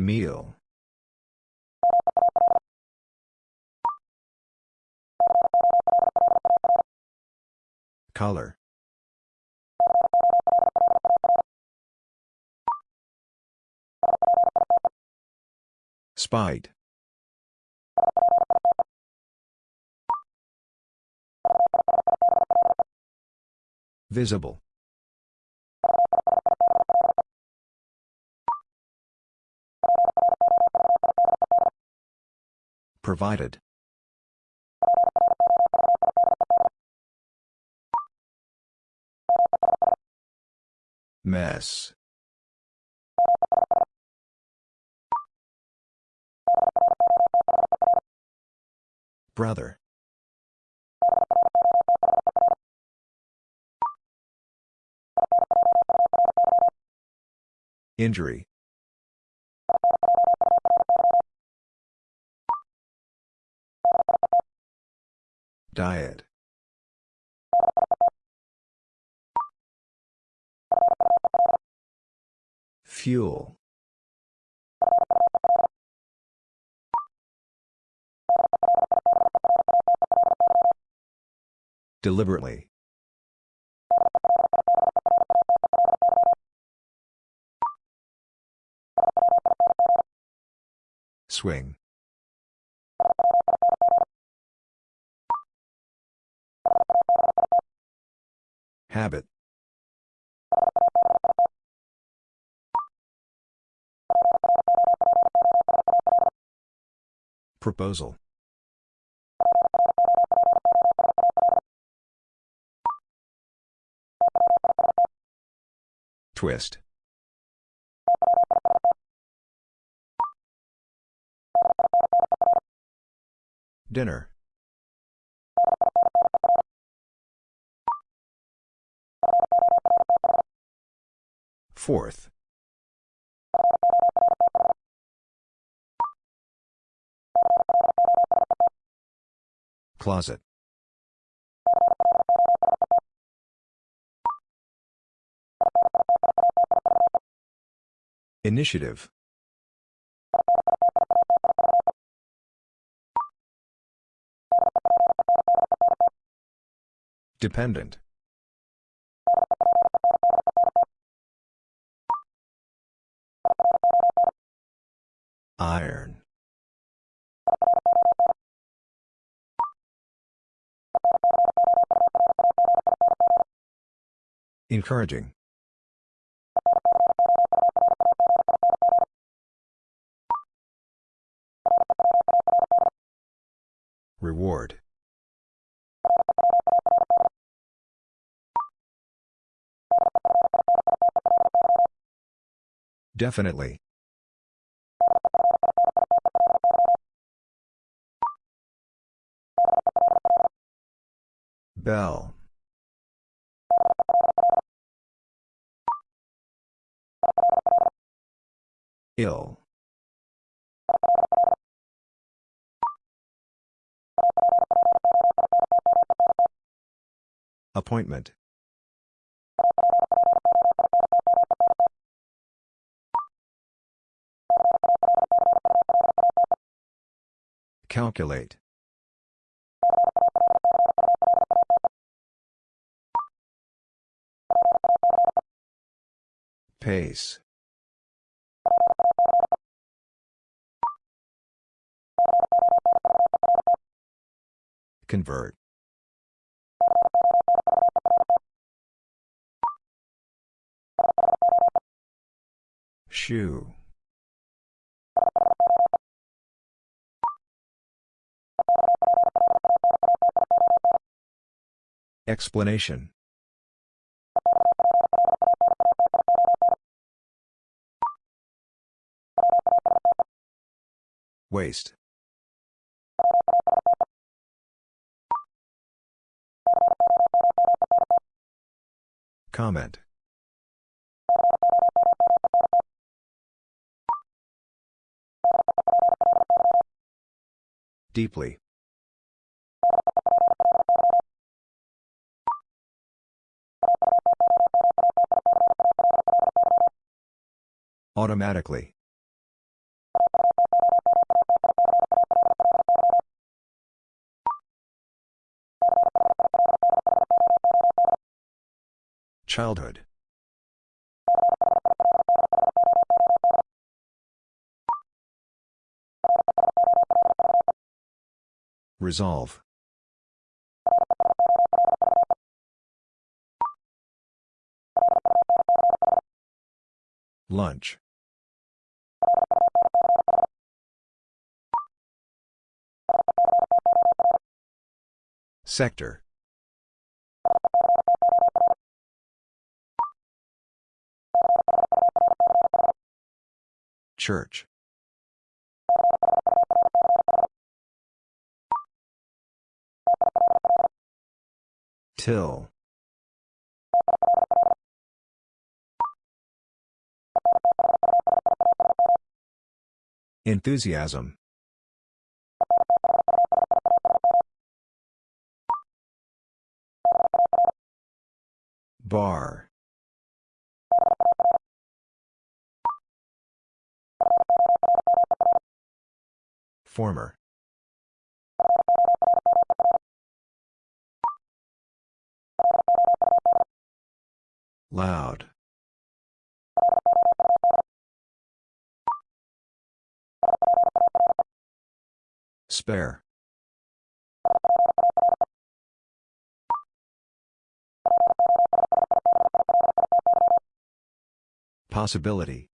Meal. Color. Spite. Visible. Provided. Mess. Brother. Injury. Diet. Fuel. Deliberately. Swing. Habit. Proposal. Twist. Dinner. Fourth. Closet. Initiative. Dependent. Iron. Encouraging. Reward. Definitely. Bell. Ill. Appointment. Calculate. Pace. Convert. Shoe. Explanation. Waste. Comment. Deeply. Automatically. Childhood. Resolve. Lunch. Sector. Church. Till. Enthusiasm. Bar. Former. Loud. Spare. Possibility.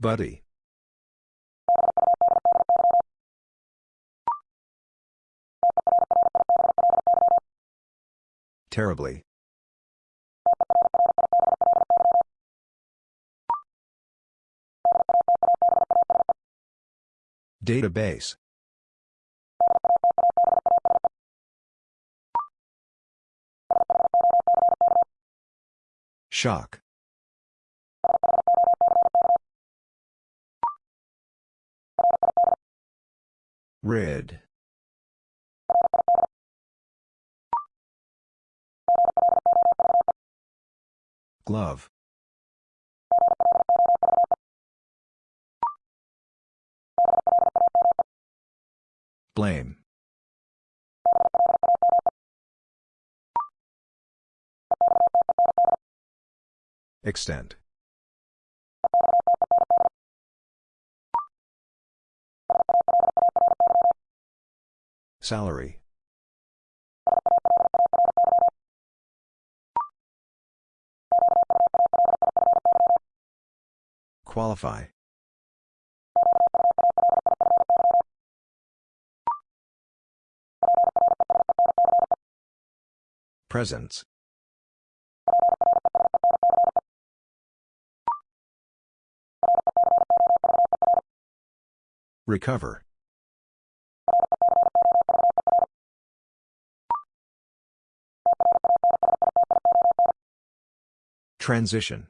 Buddy. Terribly. Database. Shock. Red. Glove. Blame. Extent. Salary. Qualify. Presence. Recover. Transition.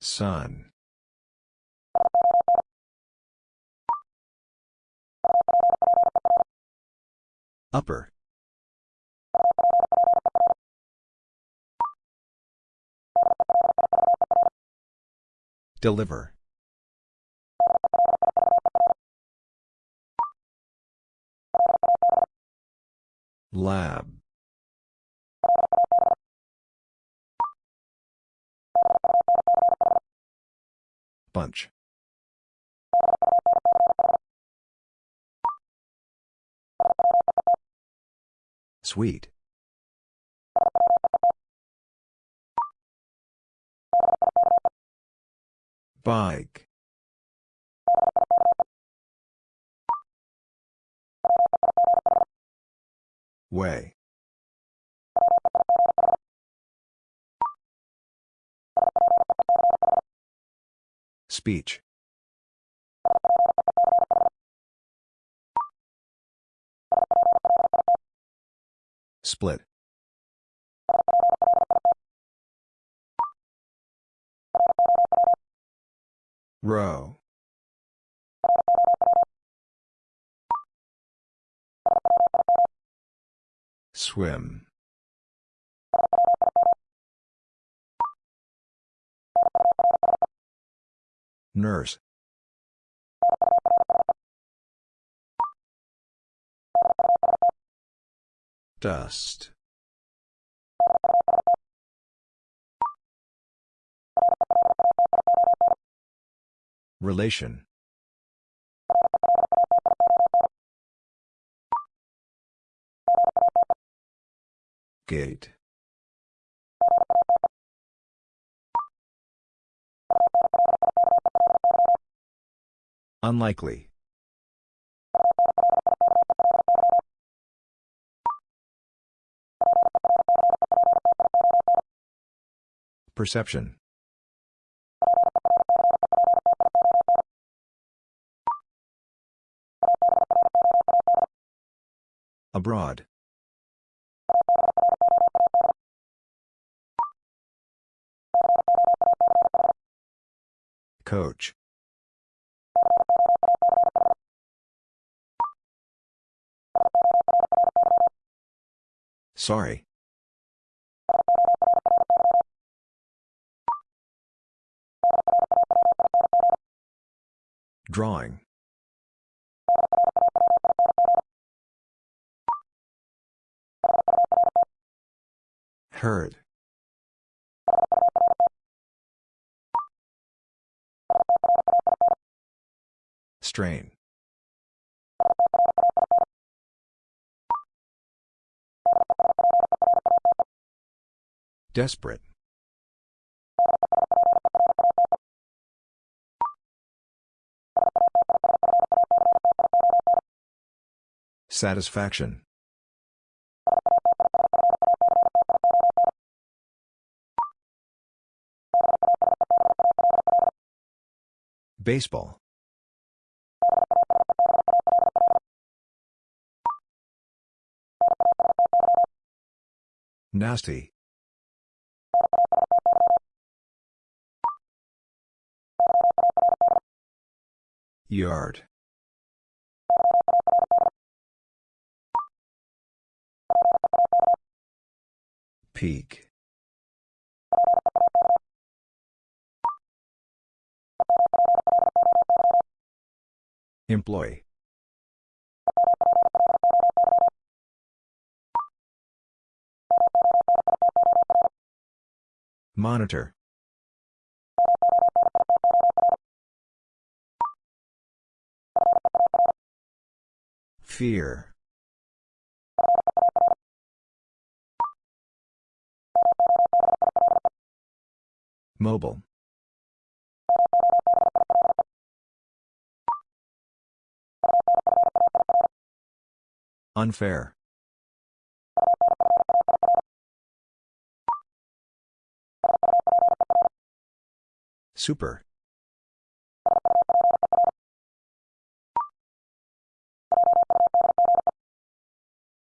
Sun. Upper. Deliver. Lab. Bunch. Sweet. Bike. Way. Speech. Split. Row. Swim. Nurse. Dust. Relation. Gate. Unlikely. Perception. Abroad. Coach. Sorry. Drawing. Heard. Strain. Desperate. Satisfaction. Baseball. Nasty. Yard. Peak. Employee. Monitor. Fear. Mobile. Unfair. Super.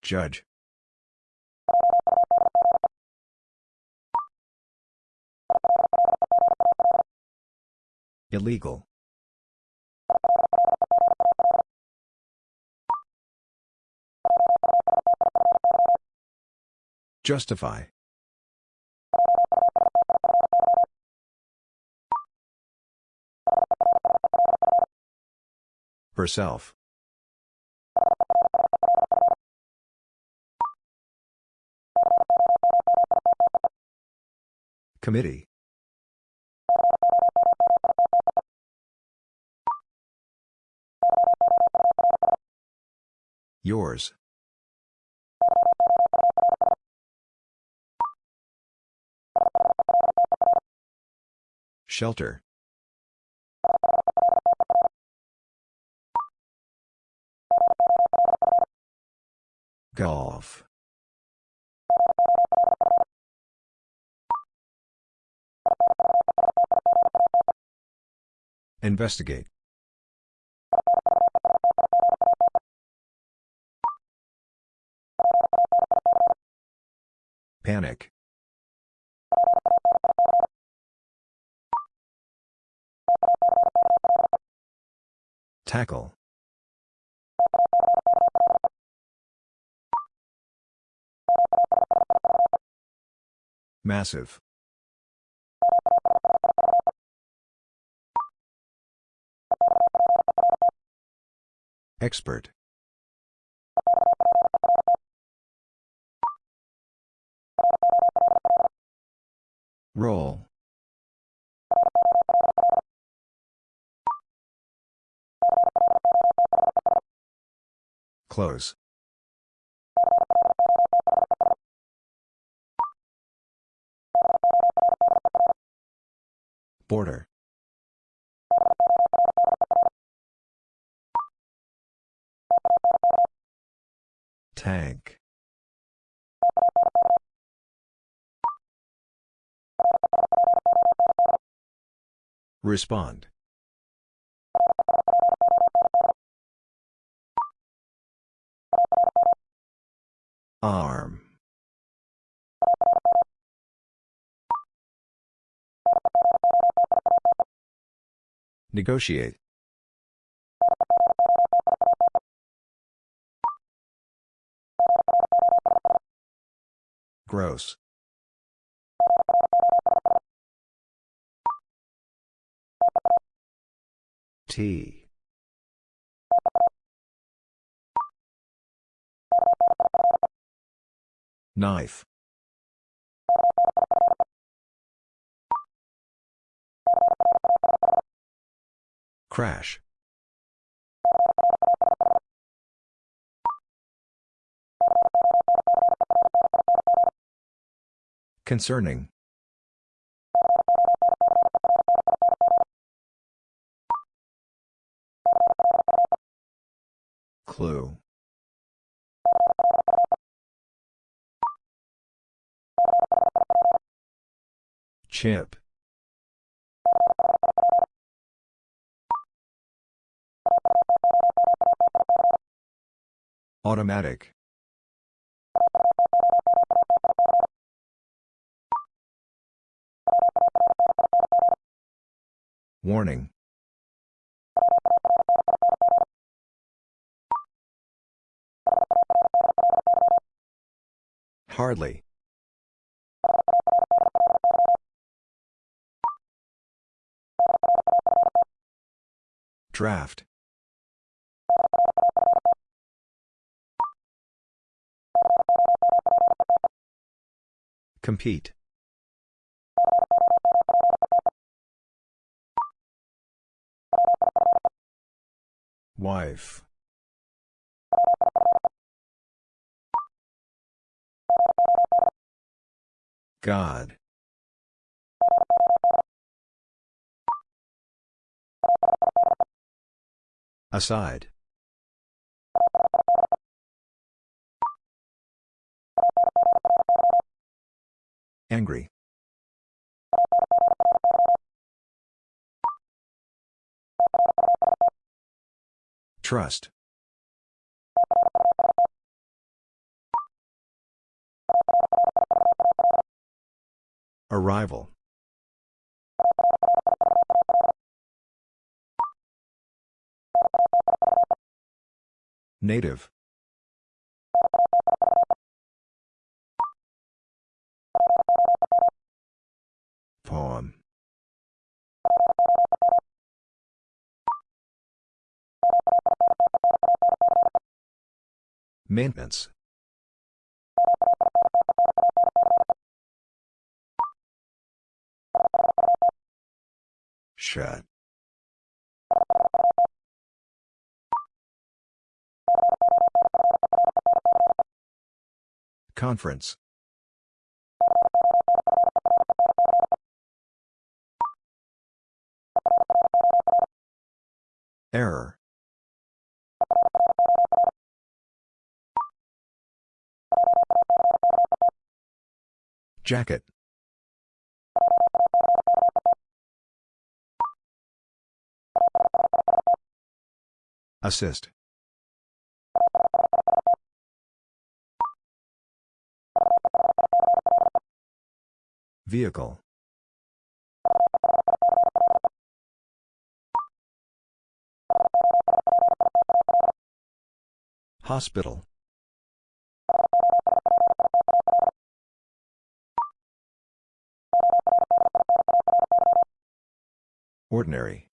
Judge. Illegal. Justify. Herself. Committee. Yours. Shelter. Golf. Investigate. Panic. Tackle. Massive. Expert. Roll. Close. Border. Tank. Respond. Arm. Negotiate. Gross. Knife. Crash. Concerning. Clue. Chip. Automatic. Warning. Hardly. Draft. Compete. Wife. God. Aside. Angry. Trust. Arrival. Native. Poem. Maintenance. Shut. Conference. Error. Jacket. Assist. Vehicle. Hospital. Ordinary.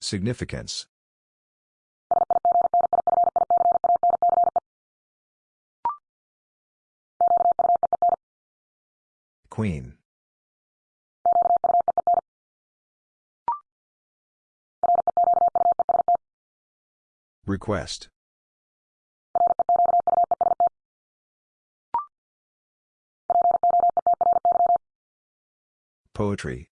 Significance. Queen. Request. Poetry.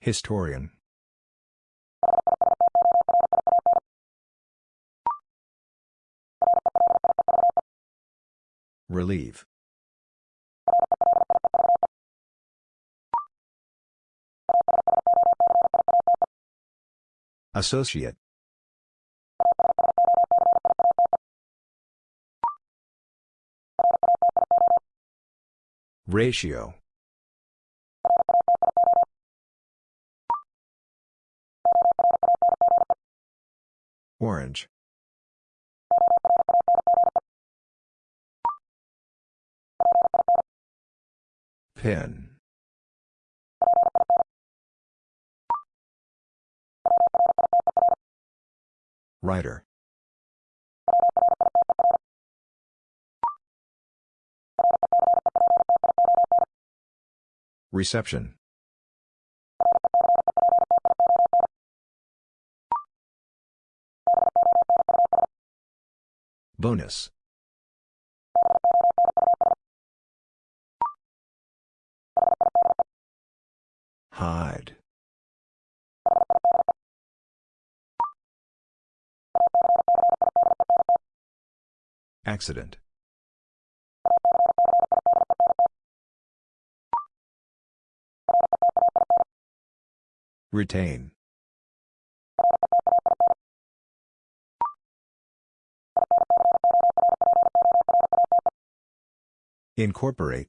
Historian. Relieve. Associate. Ratio. Orange. Pin. Writer. Reception. Bonus. Hide. Accident. Retain. Incorporate.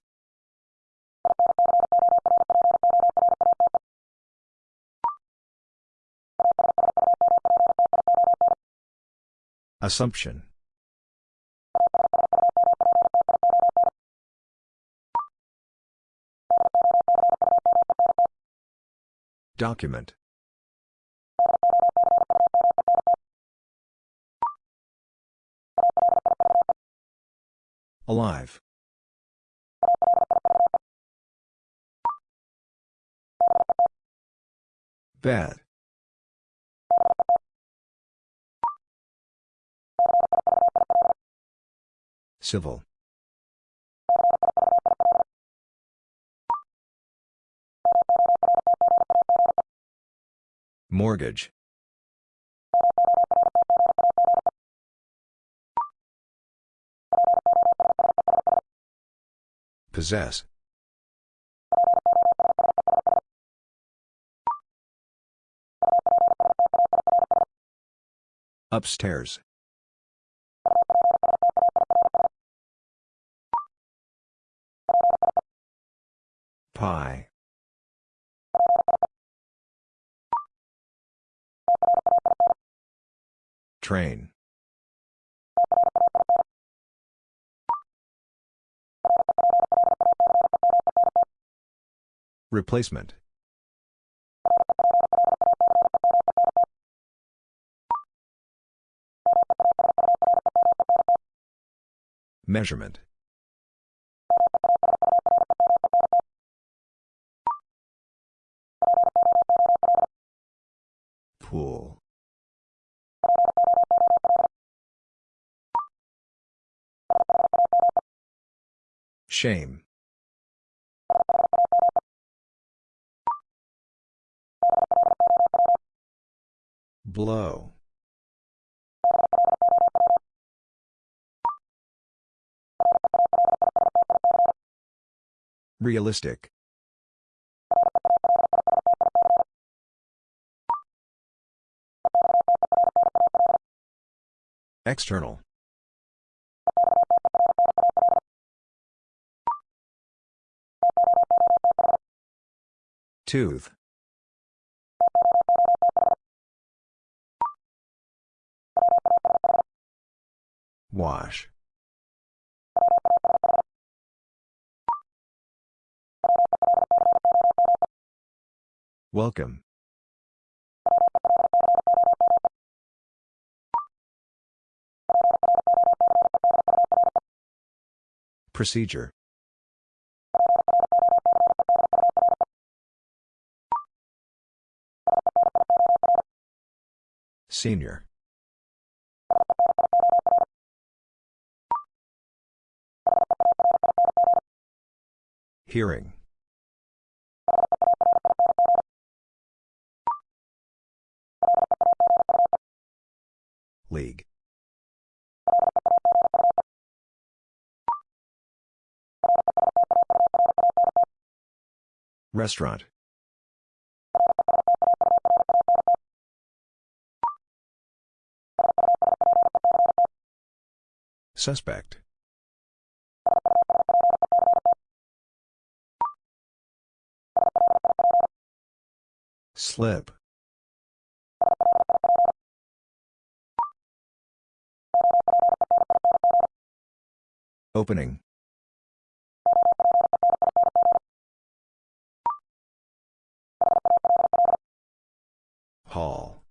Assumption. Document. Alive. Bad. Civil. Mortgage. Possess. Upstairs. Pie. Train. Replacement. Measurement. Pool. Shame. Blow. Realistic. External. Tooth. Wash. Welcome. Procedure. Senior. Hearing. League. Restaurant. Suspect. Slip. Opening. Hall.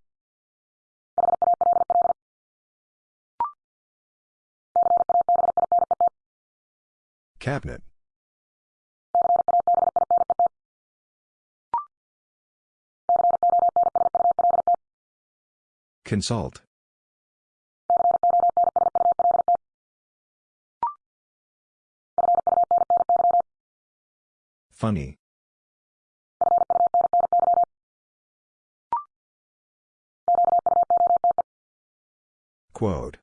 Cabinet. Consult. Funny. Quote.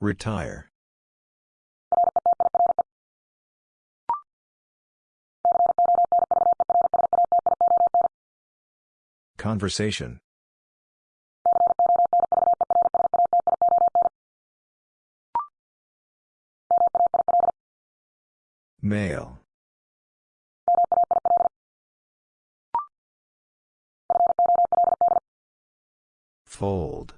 Retire. Conversation. Male. Fold.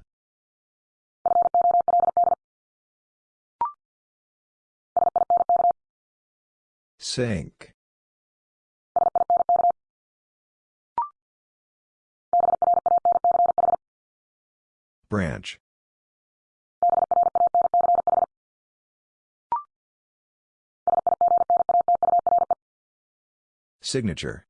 Sink. Branch. Signature.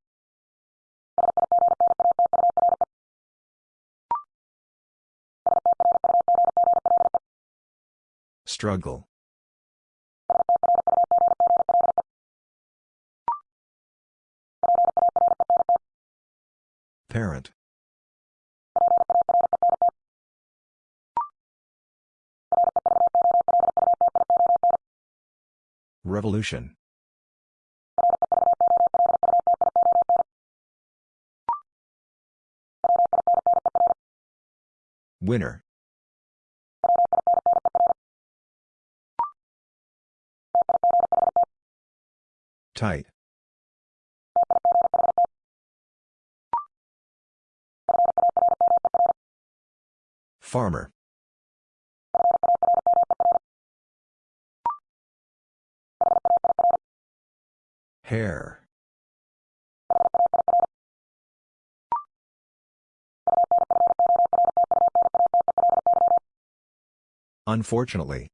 Struggle. Parent. Revolution. Winner. Tight. Farmer. Hair. Unfortunately.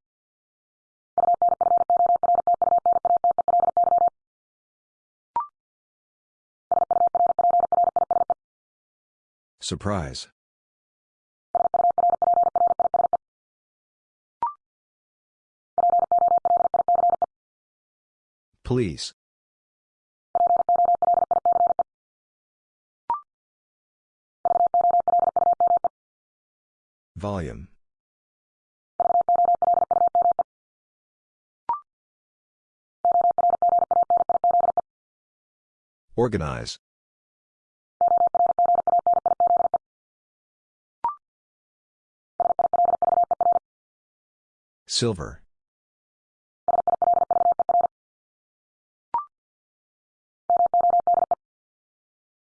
Surprise. Please. Volume. Organize. Silver.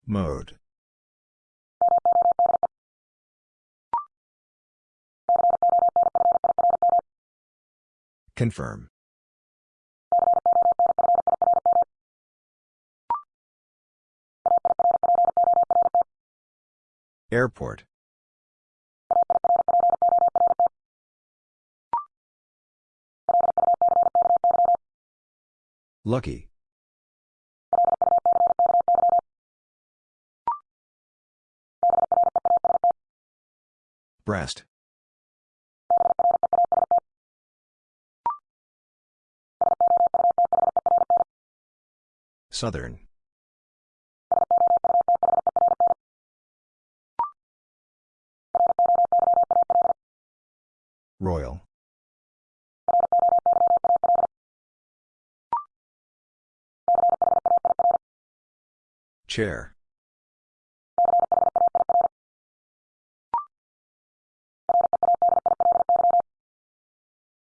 Mode. Confirm. Airport. Lucky. Breast. Southern. Royal. Chair.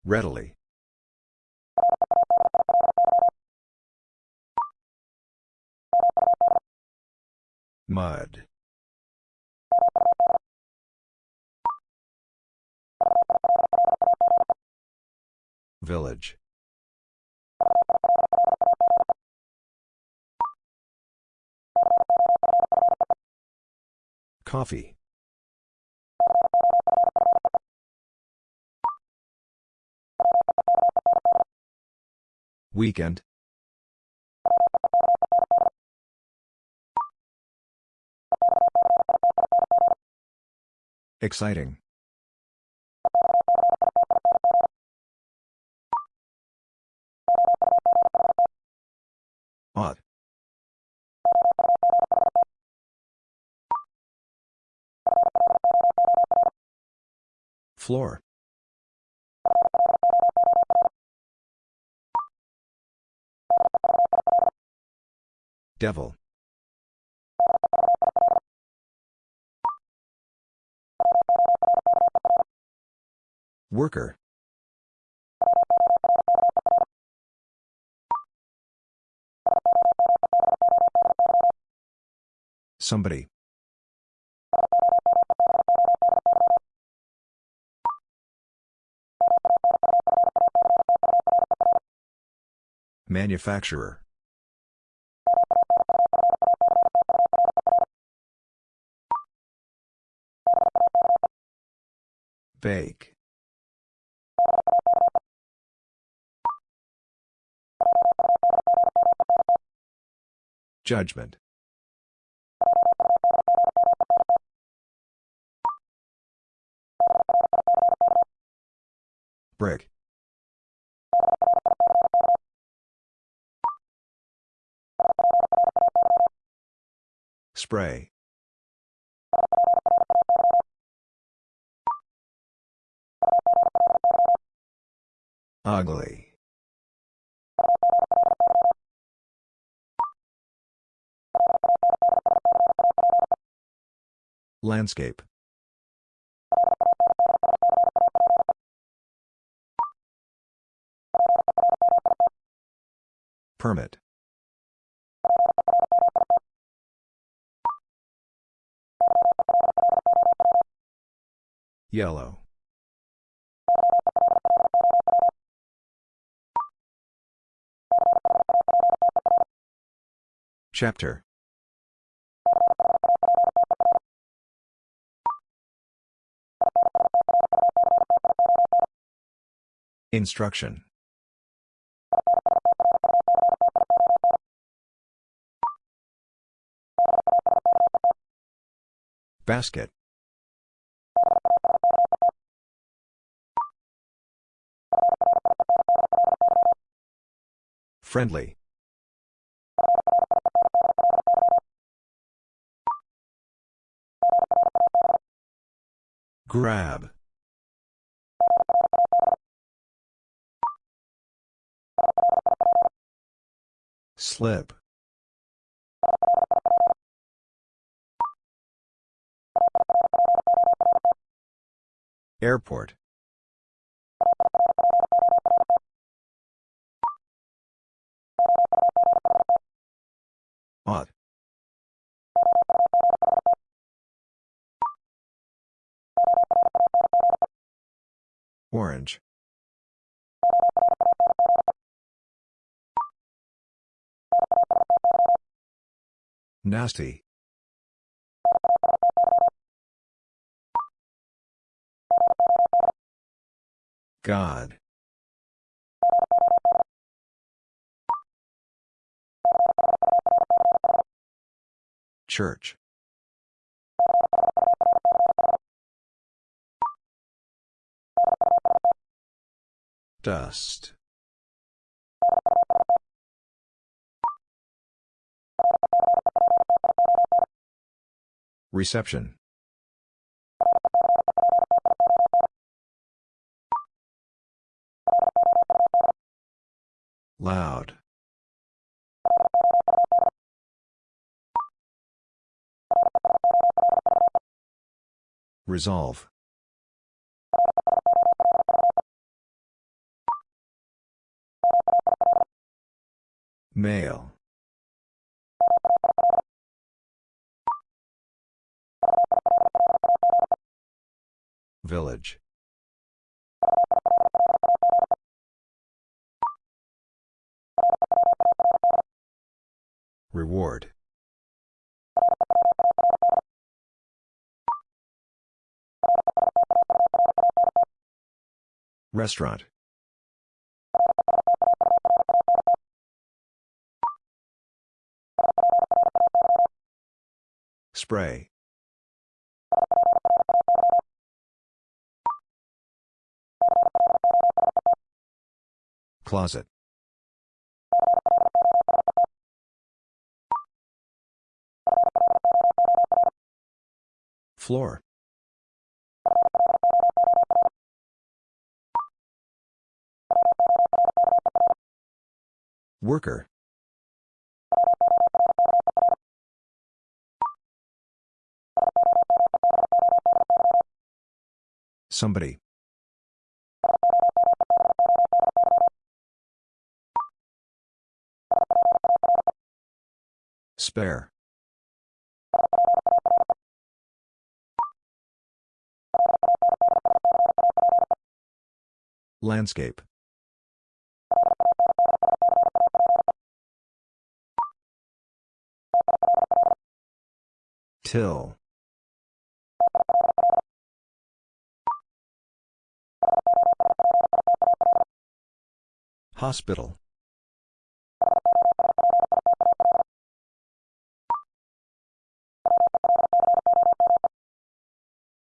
Readily. Mud. Village. Coffee. Weekend. Exciting. Ought. Floor. Devil. Worker. Somebody. Manufacturer. Bake. Judgment. Brick. Spray. Ugly. Landscape. Permit. Yellow. Chapter. Instruction. Basket. Friendly. Grab. Slip. Airport. Ought. Orange. Nasty. God. Church. Dust. Reception. Loud. Resolve. Male. Village. Reward. Restaurant. Spray. Closet. Floor. Worker. Somebody. Spare. Landscape. Till. Hospital.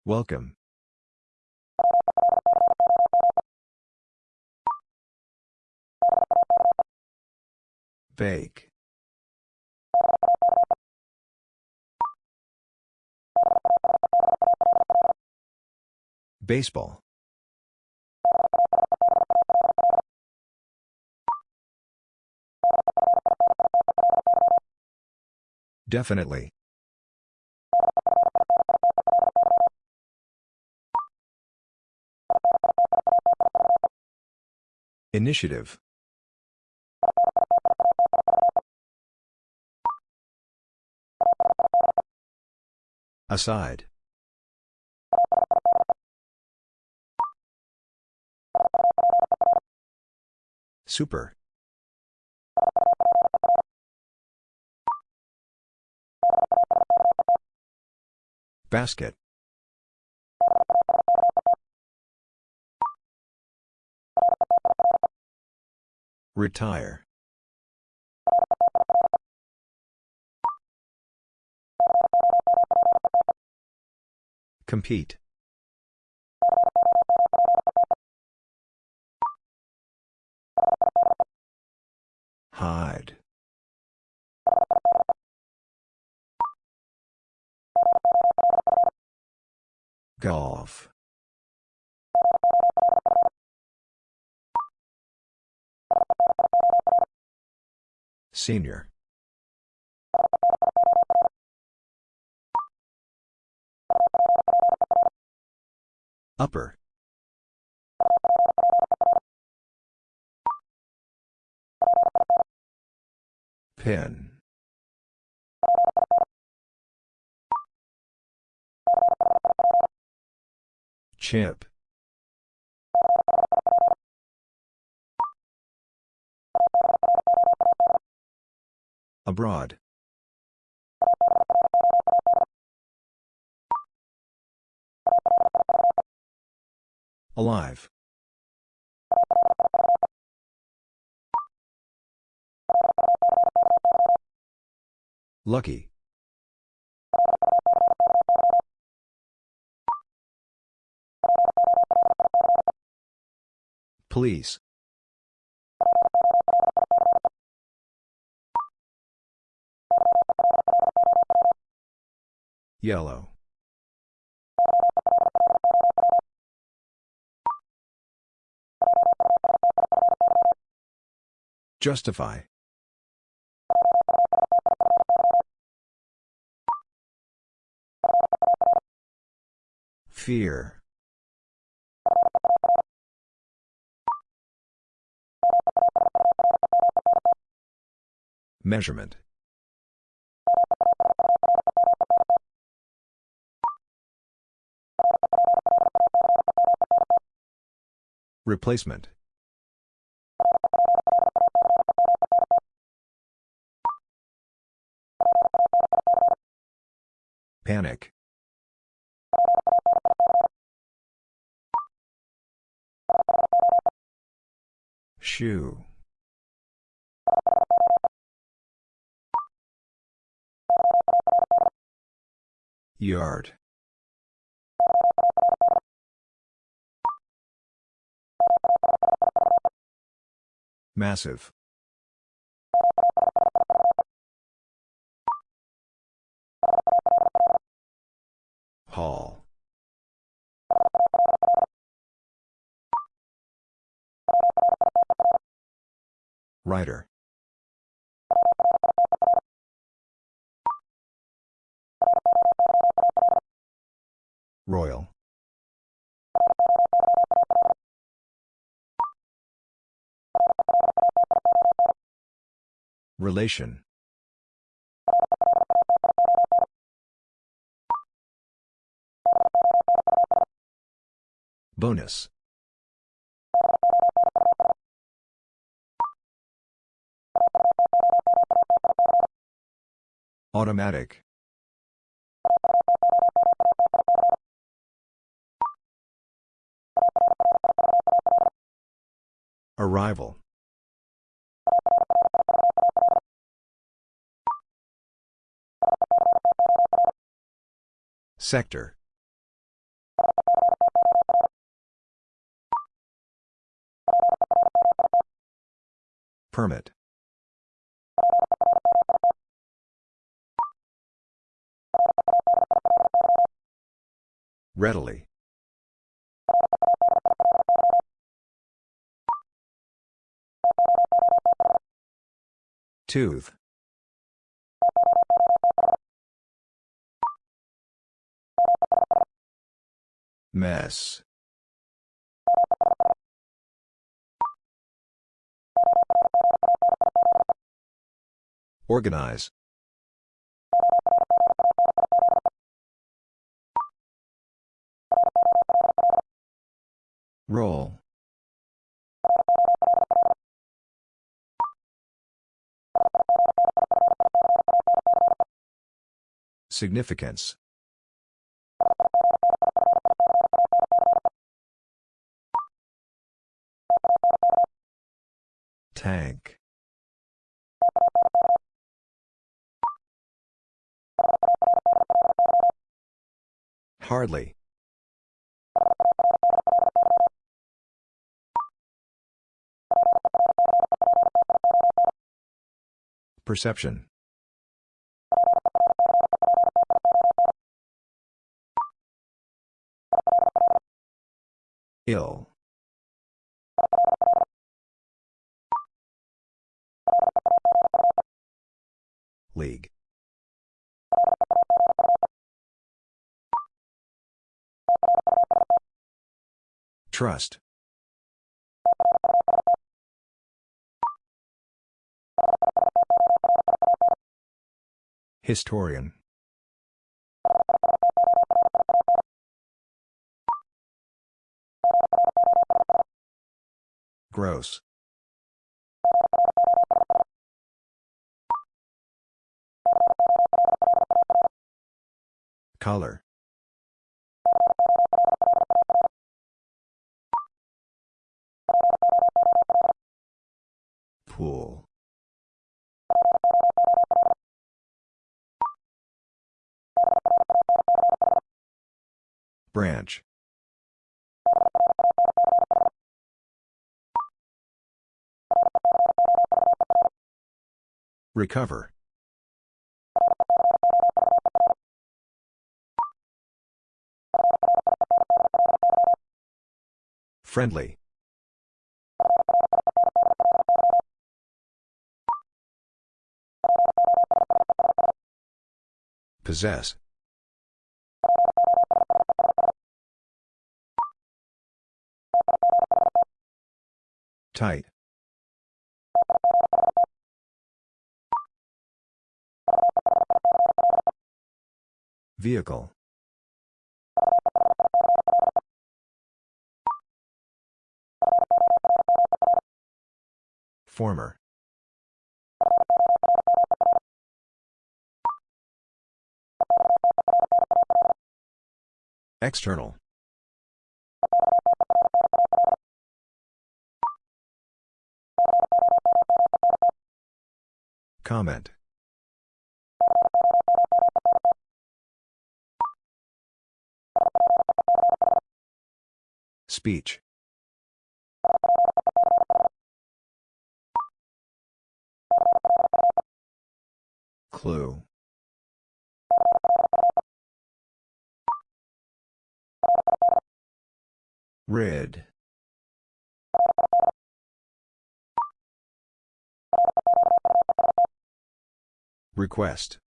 Welcome. Bake. Baseball. Definitely. Initiative. Aside. Super. Basket. Retire. Compete. Hide. Golf. Senior. Upper. Pin. Chip. Abroad. Alive. Lucky. Police. Yellow. Justify. Fear. Measurement. Replacement. Panic. Shoe. Yard. Massive. Hall. Writer. Royal. Relation. Bonus. Automatic. Arrival. Sector. Permit. Readily. Tooth. Mess. Organize. Roll. Significance. Tank. Hardly. Perception. Ill. League. Trust. Historian. Gross. Color. Pool. Branch. Recover. Friendly. Possess. Tight. Vehicle. Former. External. Comment. Speech. Clue. Rid. Request.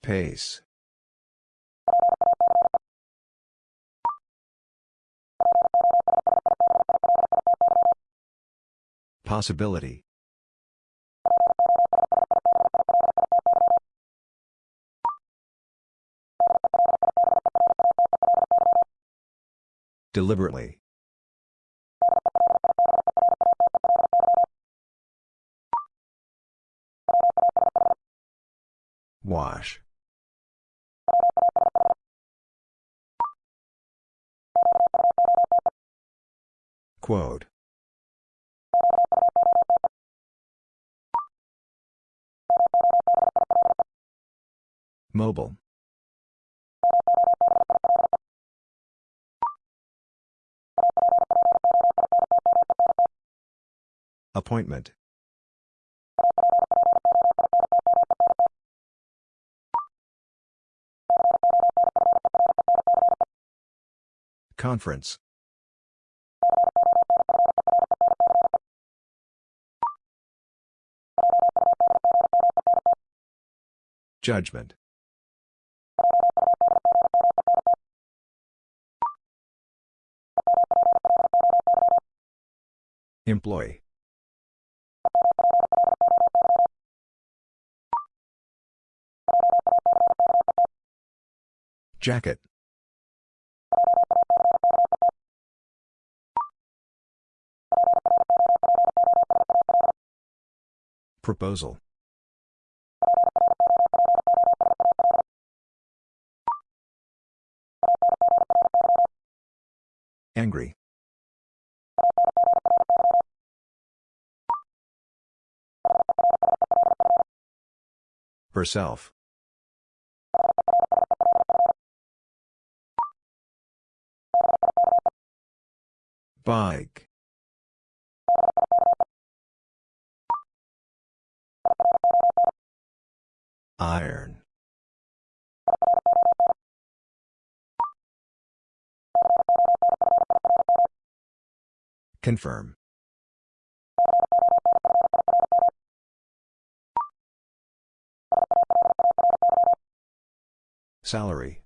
Pace. Possibility. Deliberately. Wash. Quote. Mobile. Appointment. Conference. Judgment. Employee. Jacket. Proposal. Angry. Herself. Bike. Iron. Confirm. Salary.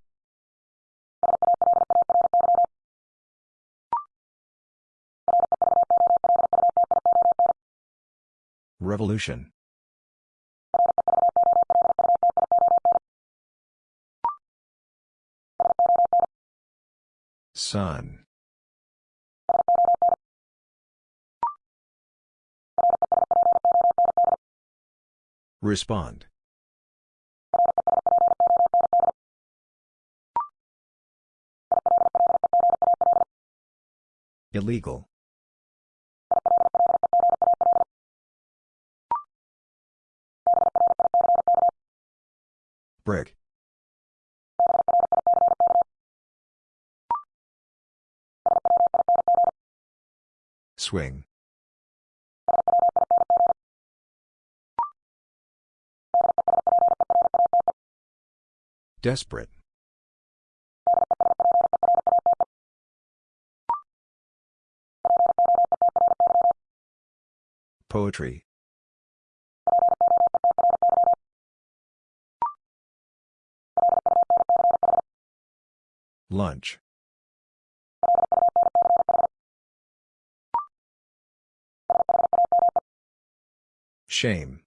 Revolution. Sun. Respond. Illegal. Brick. Swing. Desperate. Poetry. Lunch. Shame.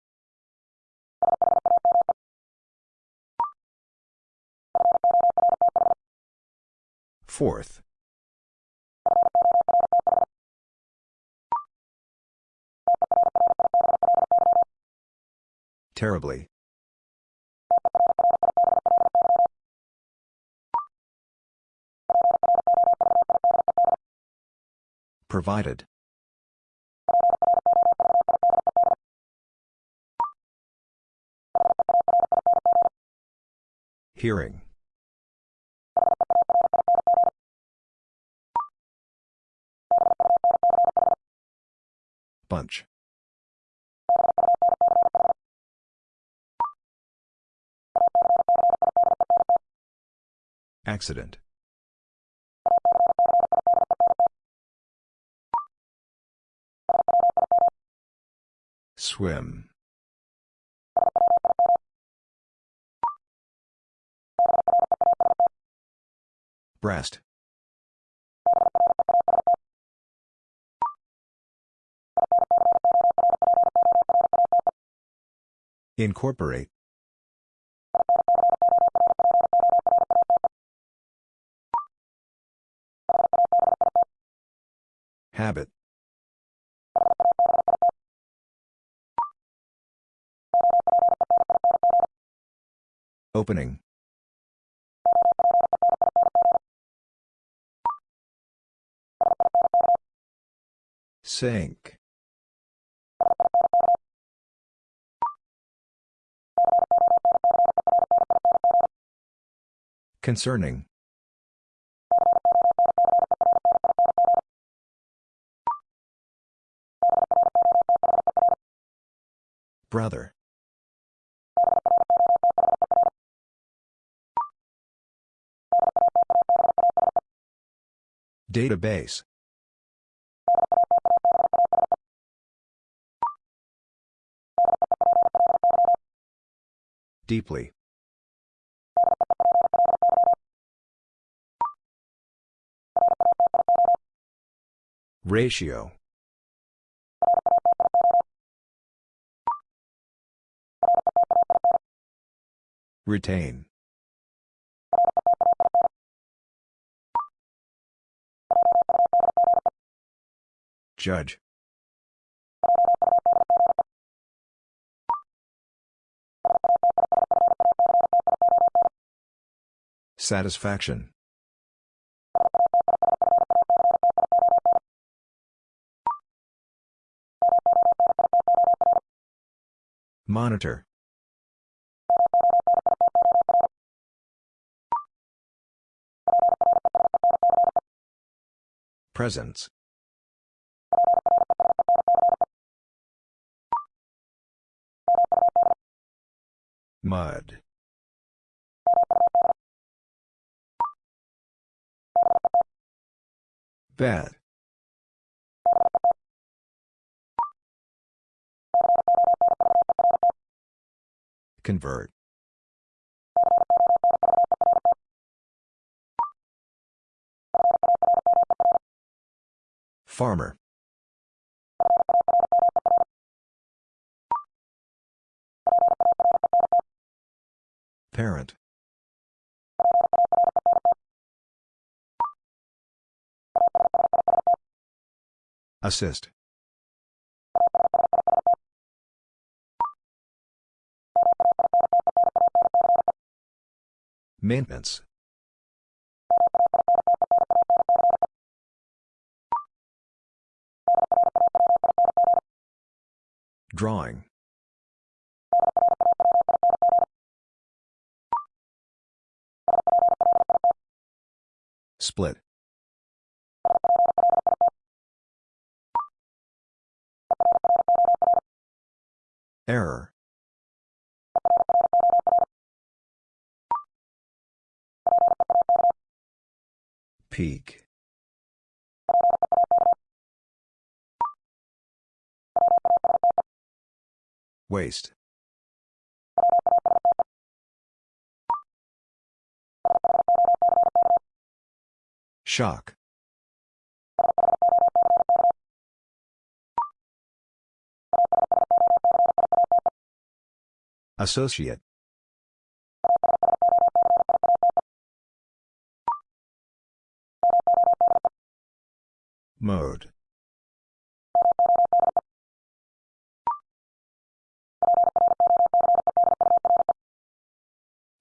Fourth. Terribly. Provided. Hearing. Bunch. Accident. Swim. Breast. Incorporate. Habit. Opening. Sink. Concerning. Brother. Database. Deeply. Ratio. Retain. Judge. Satisfaction. Monitor. Presence. Mud. Bed. Convert. Farmer. Parent. Assist Maintenance. Drawing. Split. Error. Peak. Waste. Shock. Associate. Mode.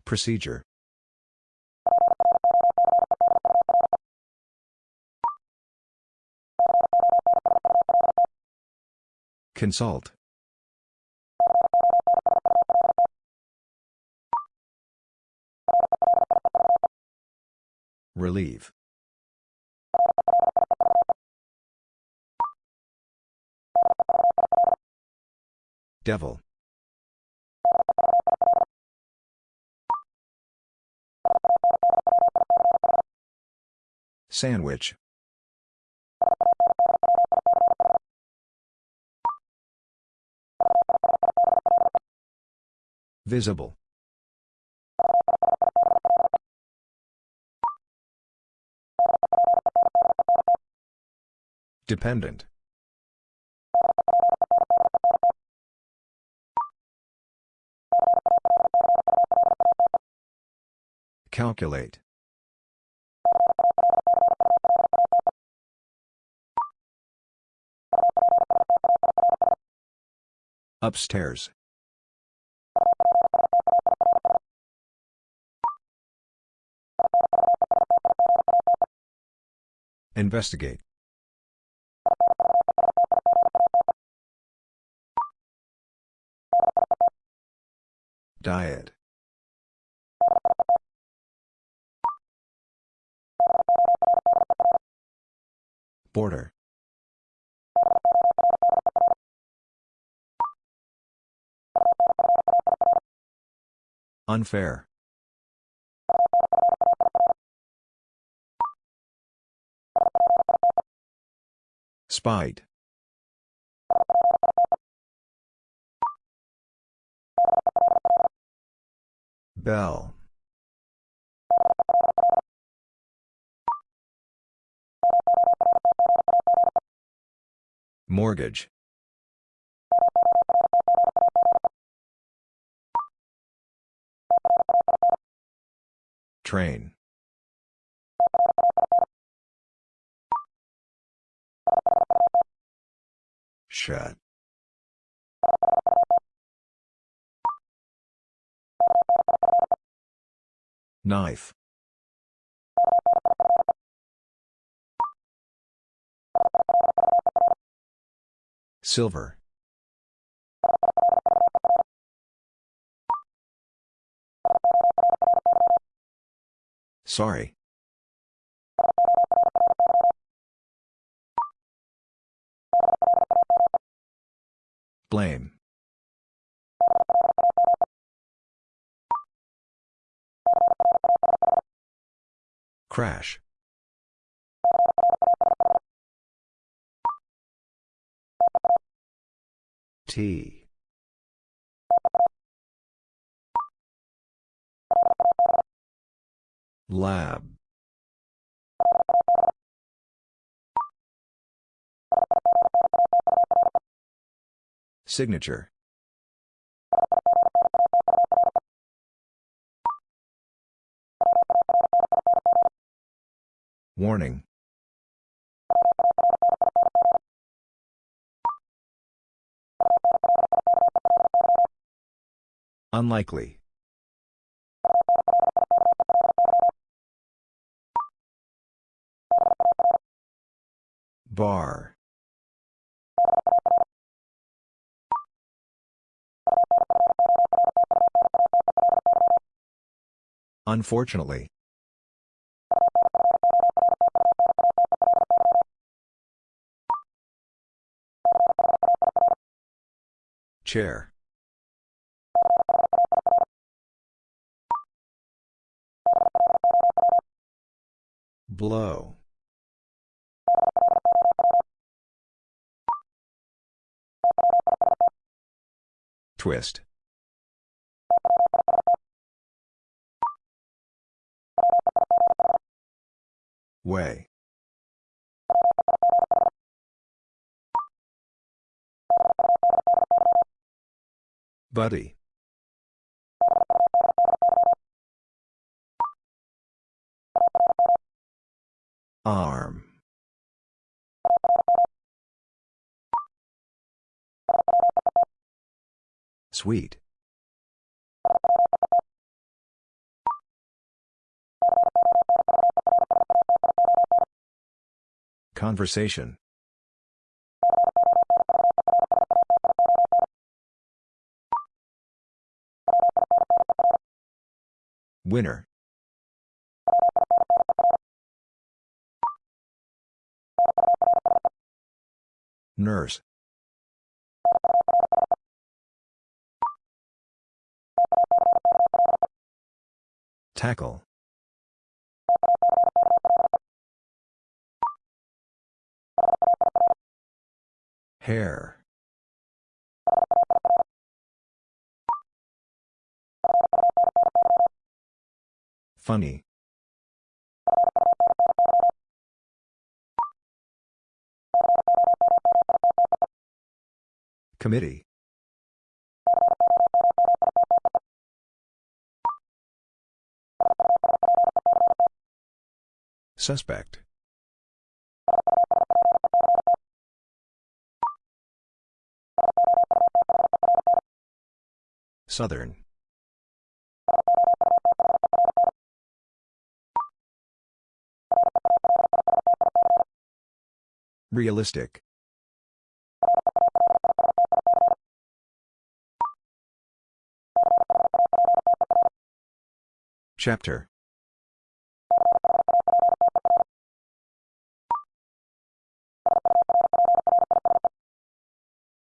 Procedure. Consult. Relieve. Devil. Sandwich. Visible. Dependent. Calculate. Upstairs. Investigate. Diet. Border. Unfair. Spite. Bell. Mortgage. Train. Shut. Knife. Silver. Sorry. Blame. Crash. T. Lab. Signature. Warning. Unlikely. Bar. Unfortunately. Chair. Blow. Twist. Way. Buddy. Arm. Sweet. Conversation. Winner. Nurse. Tackle. Hair. Funny. Committee. Suspect. Southern. Realistic. Chapter.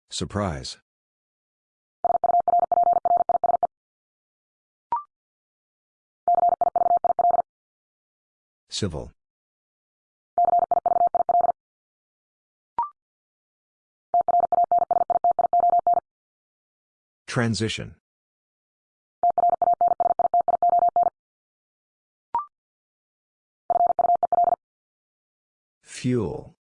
Surprise. Civil. Transition. Fuel.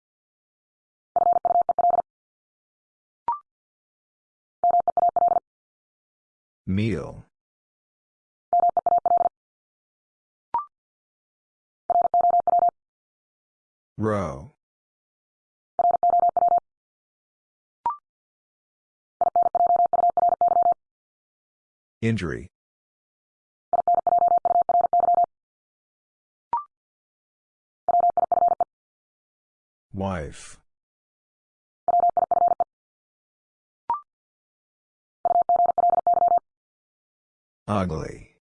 Meal. Row. Injury. Wife. Ugly.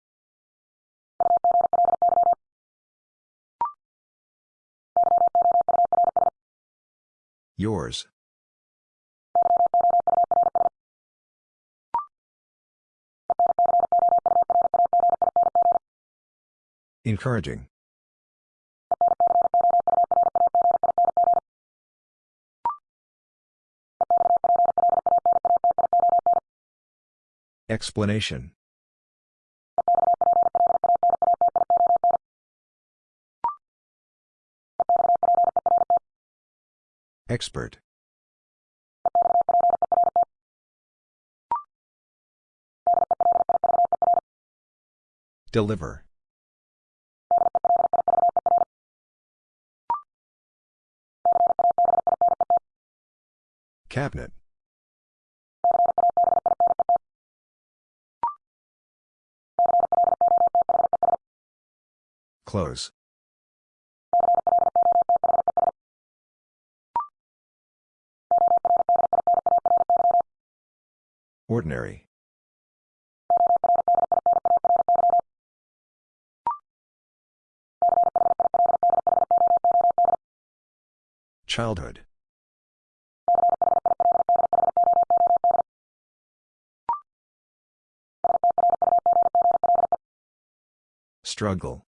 Yours. Encouraging. Explanation. Expert. Deliver. Cabinet. Close. Ordinary. Childhood. Struggle.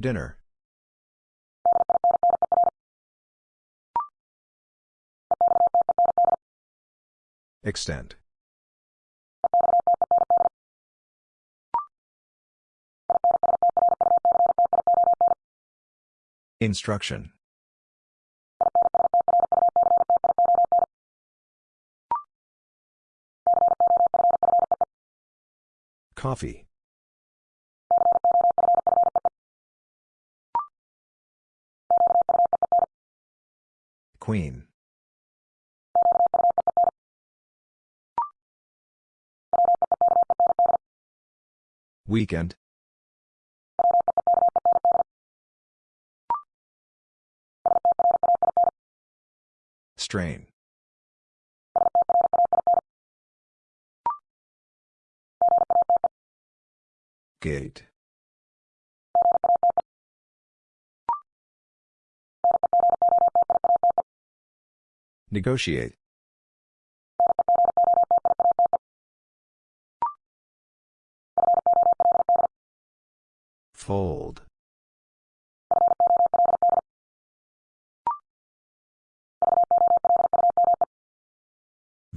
Dinner. Extent. Instruction. Coffee. Queen. Weekend. Strain. Gate. Negotiate. Fold.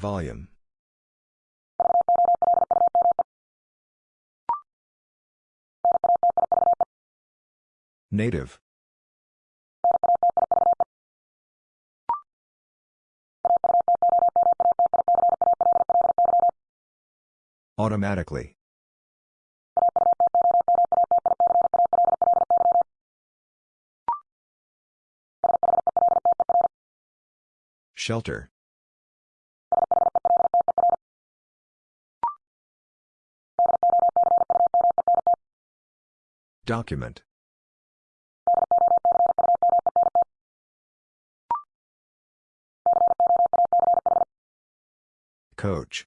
Volume. Native. Automatically. Shelter. Document. Coach.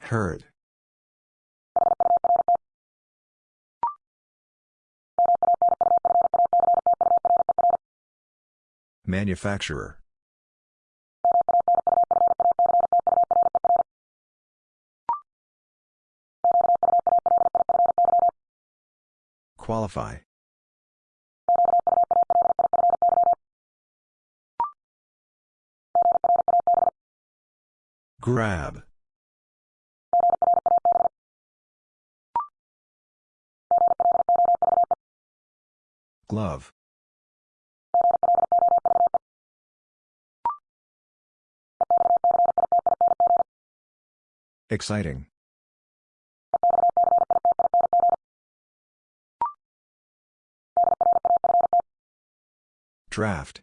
Heard. Manufacturer. Qualify. Grab. Glove. Exciting. Draft.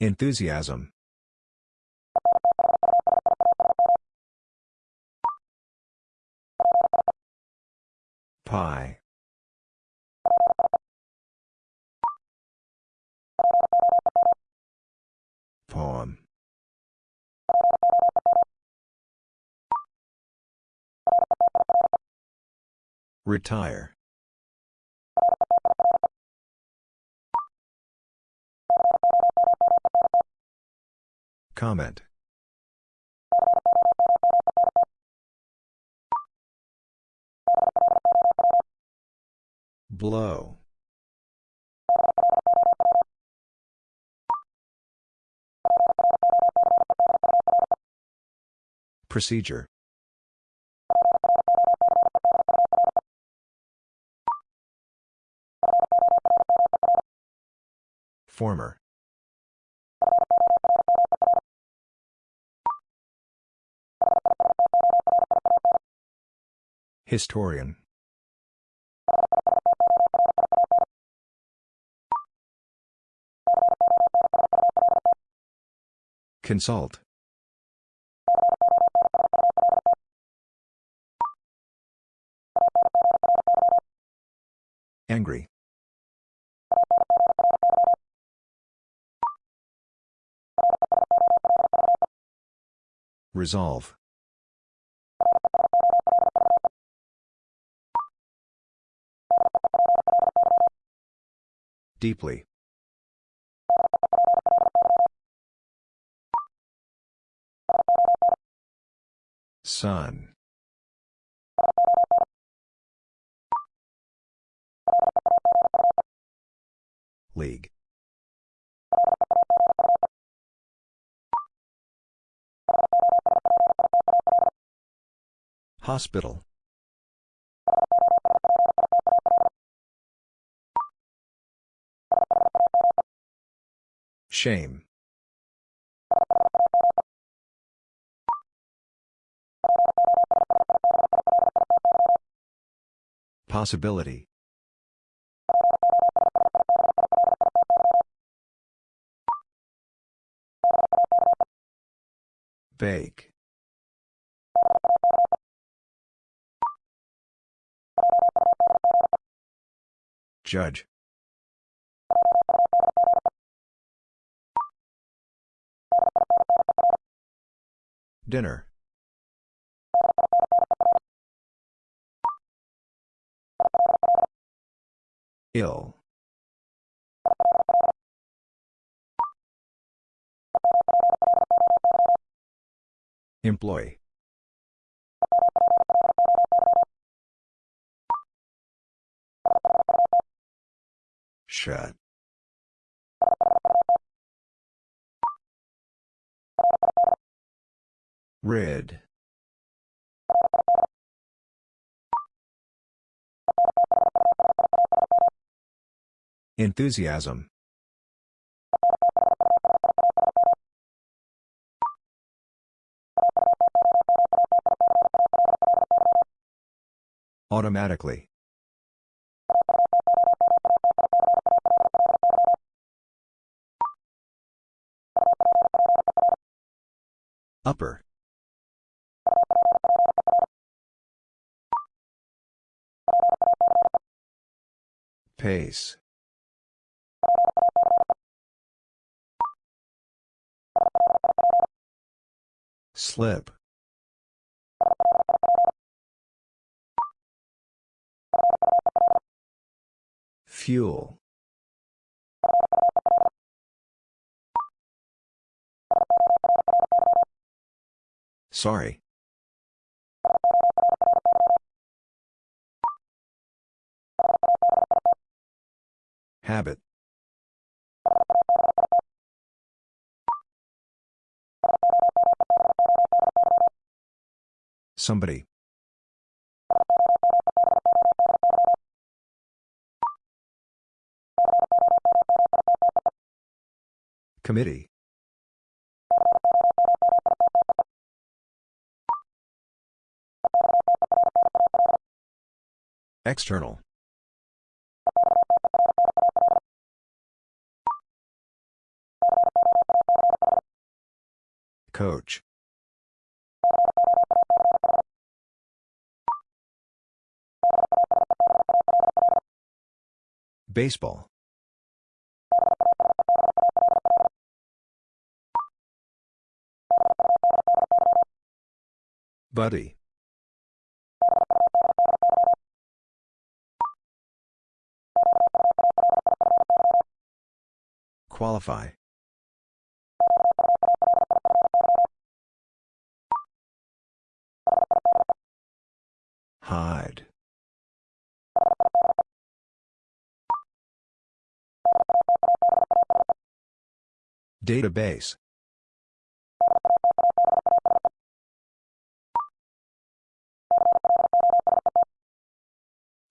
Enthusiasm. Pie. Poem. Retire. Comment. Blow. Procedure. Former. Historian. Consult. Angry. Resolve. Deeply. Sun. League. Hospital. Shame. Possibility. Bake. Judge. Dinner. Ill. Employee. Shut. Red. Enthusiasm. Automatically. Upper. Pace. Slip. Fuel. Sorry. Habit. Somebody. Committee. External. Coach. Baseball. Buddy. Qualify. Hide. Database.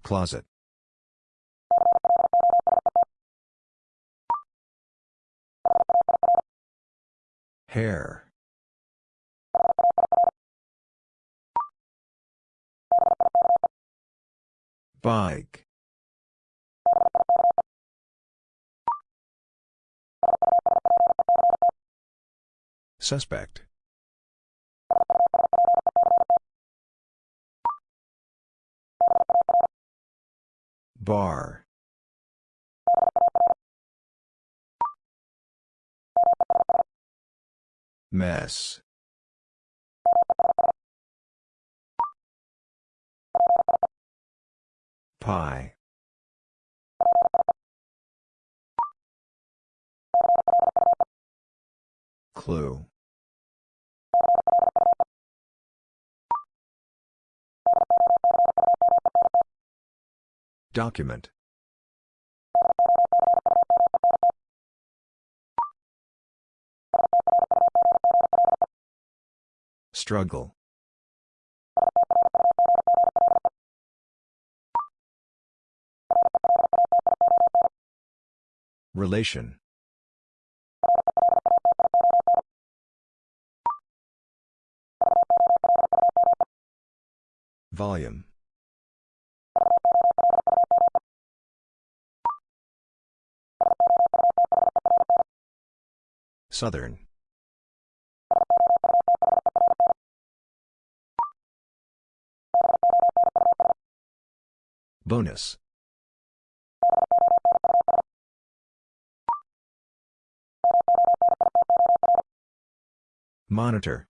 Closet. Hair. Bike. Suspect. Bar. Mess. Pie. Clue. Document. Struggle. Relation. Volume. Southern. Bonus. Monitor.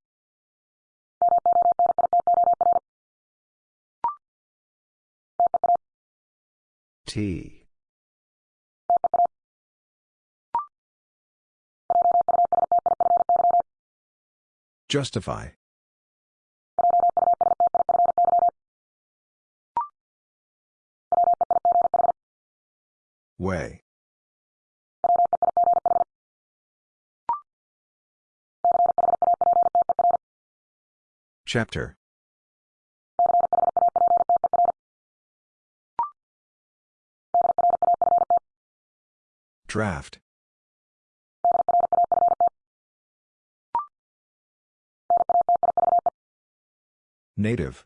T. Justify. Way. Chapter. Draft. Native.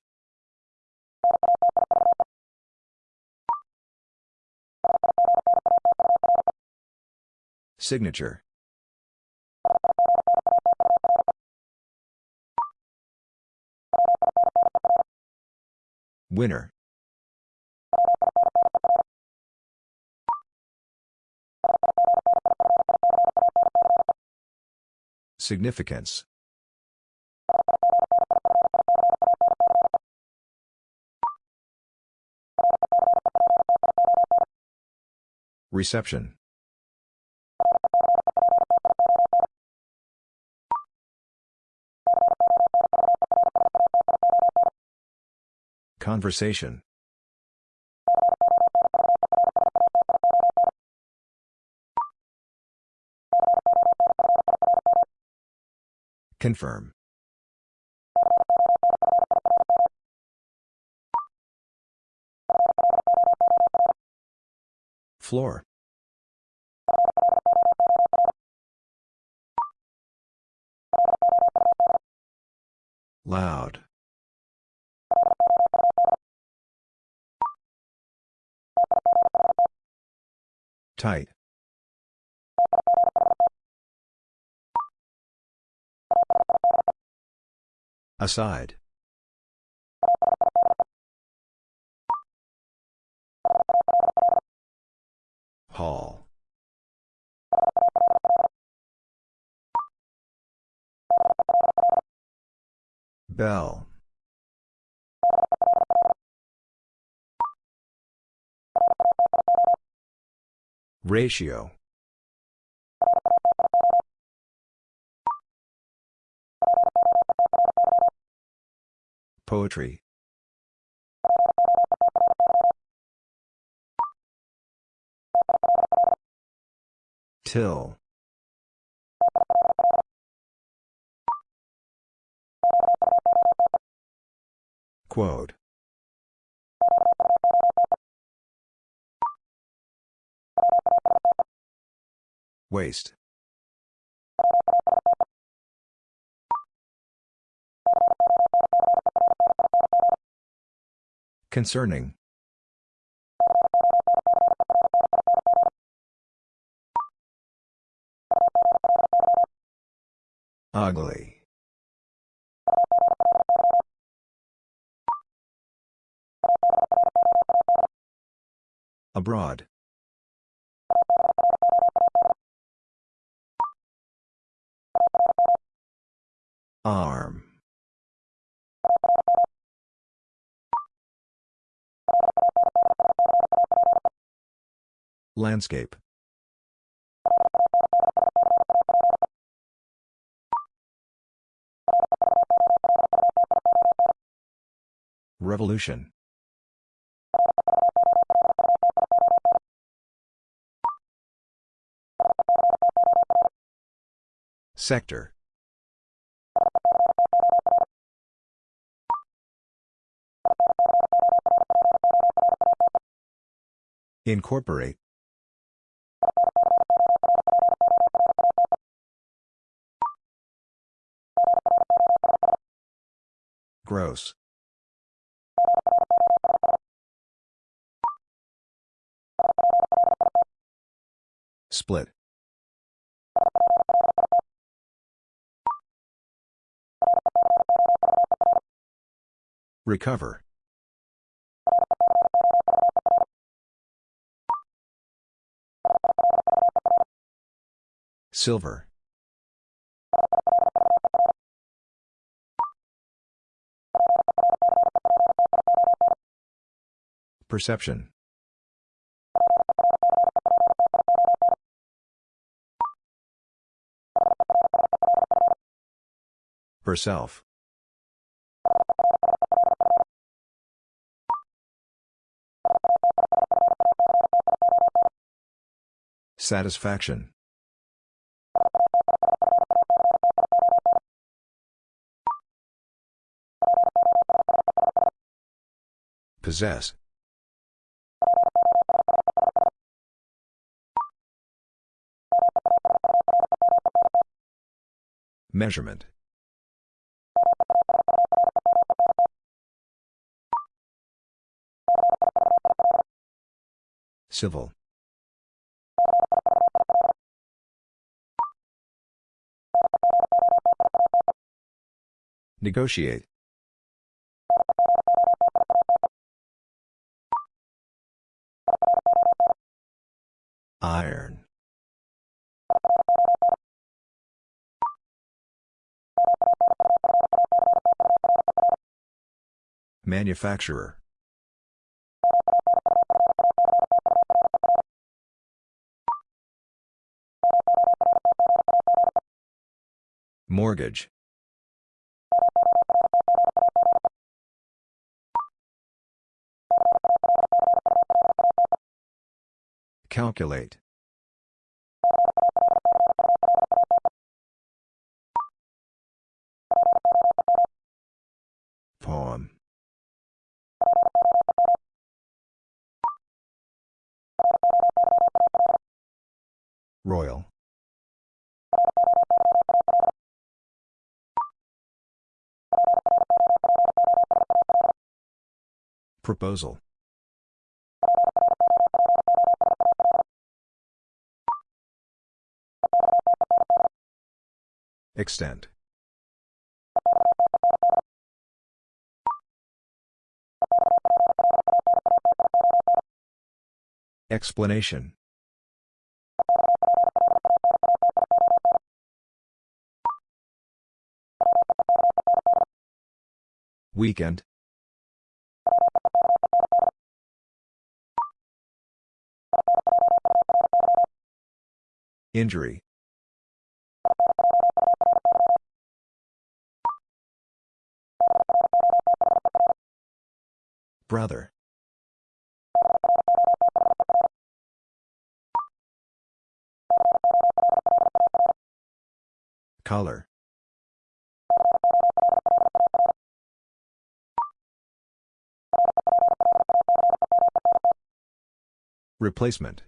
Signature. Winner. Significance. Reception. Conversation. Confirm. Floor. Loud. Tight. Aside. Hall. Bell. Ratio. Poetry. Till. Quote. Waste. Concerning. Ugly. Abroad. Arm. Landscape. Revolution. Sector. Incorporate. Gross. Split. Recover. Silver. Perception. Herself. Satisfaction. Possess. Measurement. Civil. Negotiate. Iron. Manufacturer. Mortgage. Calculate. Poem. Royal. Proposal. Extent. Explanation. Weekend. Injury. Brother. Color. Replacement.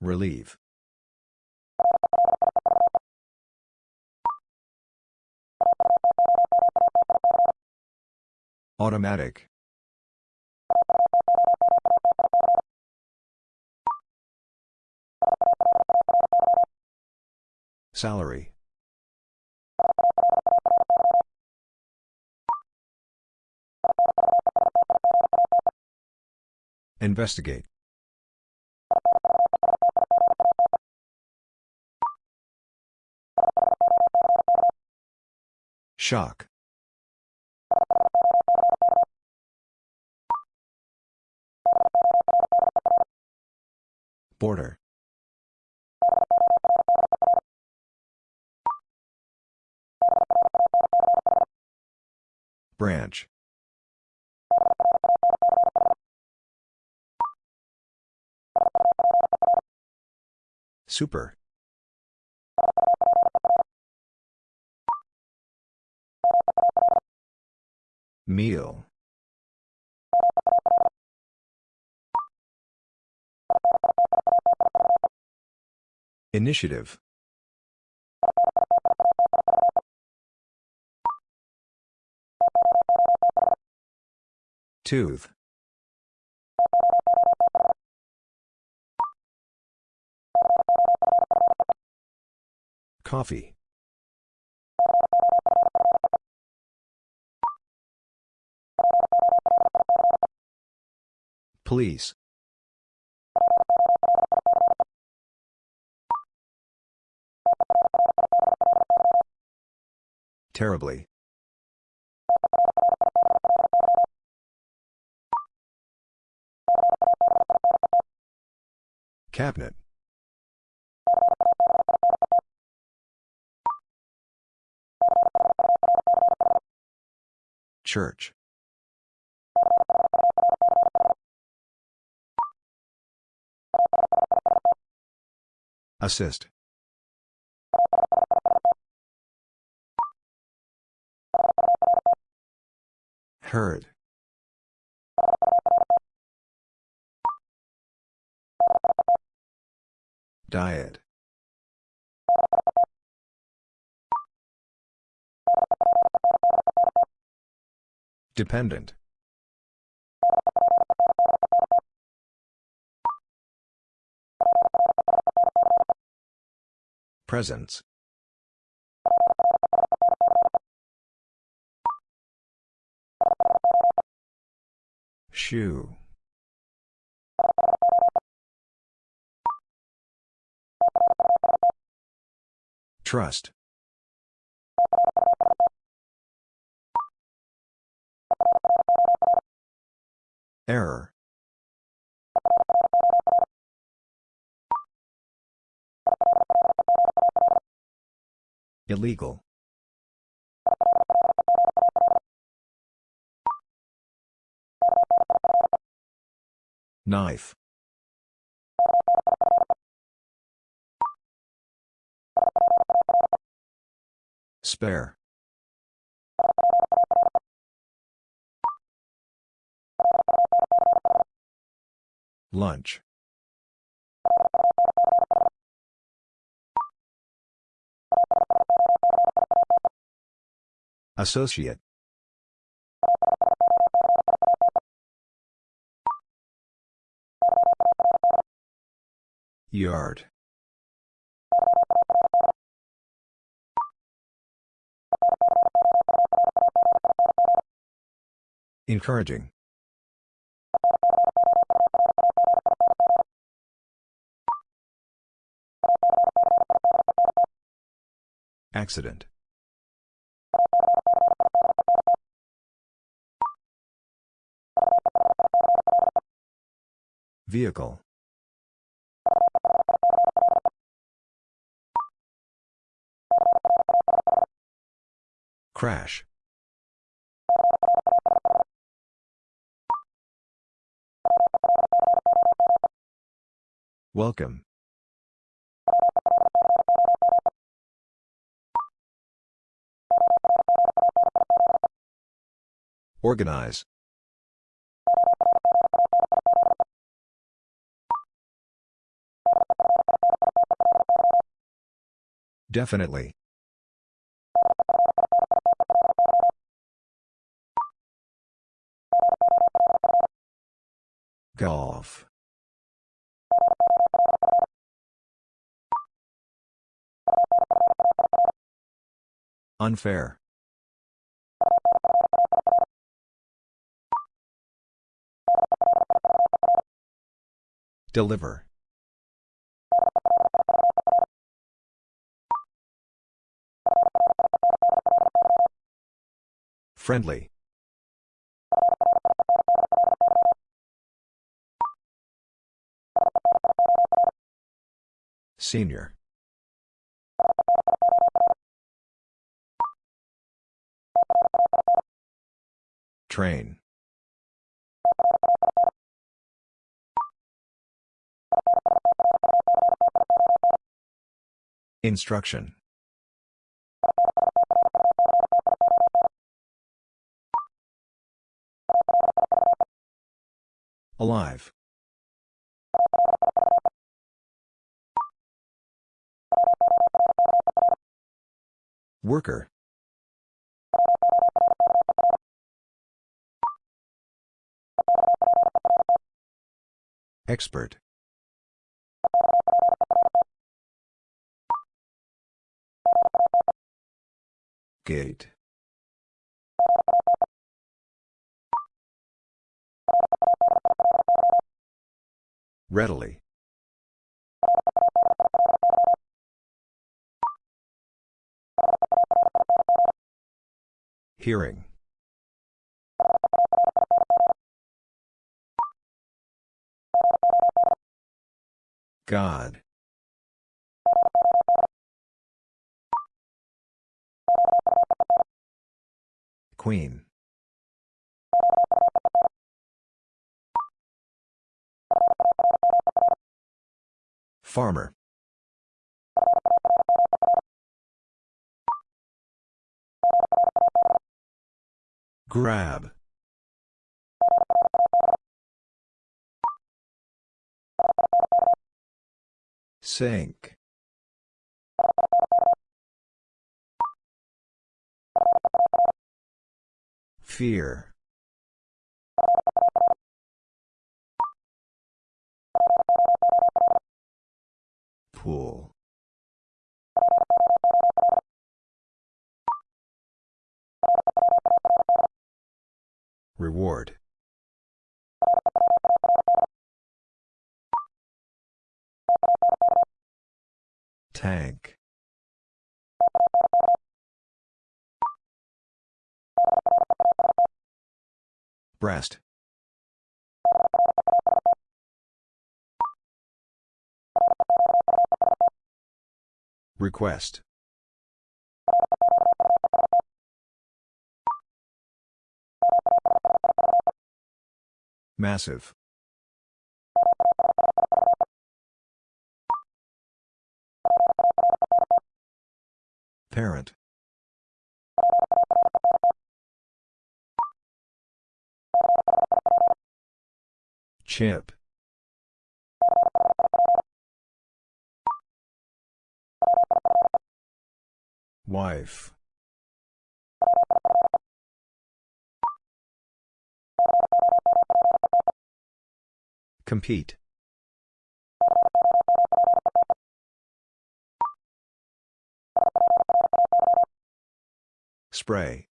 Relieve. Automatic. Salary. Investigate. Shock. Border. Branch. Super. Meal. Initiative. Tooth. Coffee. Please. Terribly. Cabinet. Church. Assist. Heard. Diet. Dependent. Presence. Shoe. Trust. Error. Illegal. Knife. Spare. Lunch. Associate. Yard. Encouraging. Accident. Vehicle. Crash. Welcome. Organize. Definitely. Golf. Unfair. Deliver. Friendly. Senior. Train. Instruction. Alive. Worker. Expert. Gate. Readily. Hearing. God. Queen. Farmer. Grab. Sink. Fear. Pool. Reward. Tank. Breast. Request. Massive. Parent. Chip. Wife. Compete. Spray.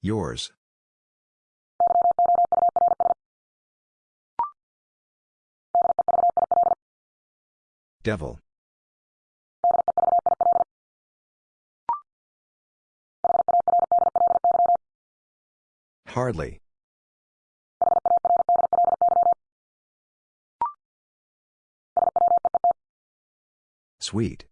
Yours. Devil. Hardly. Sweet.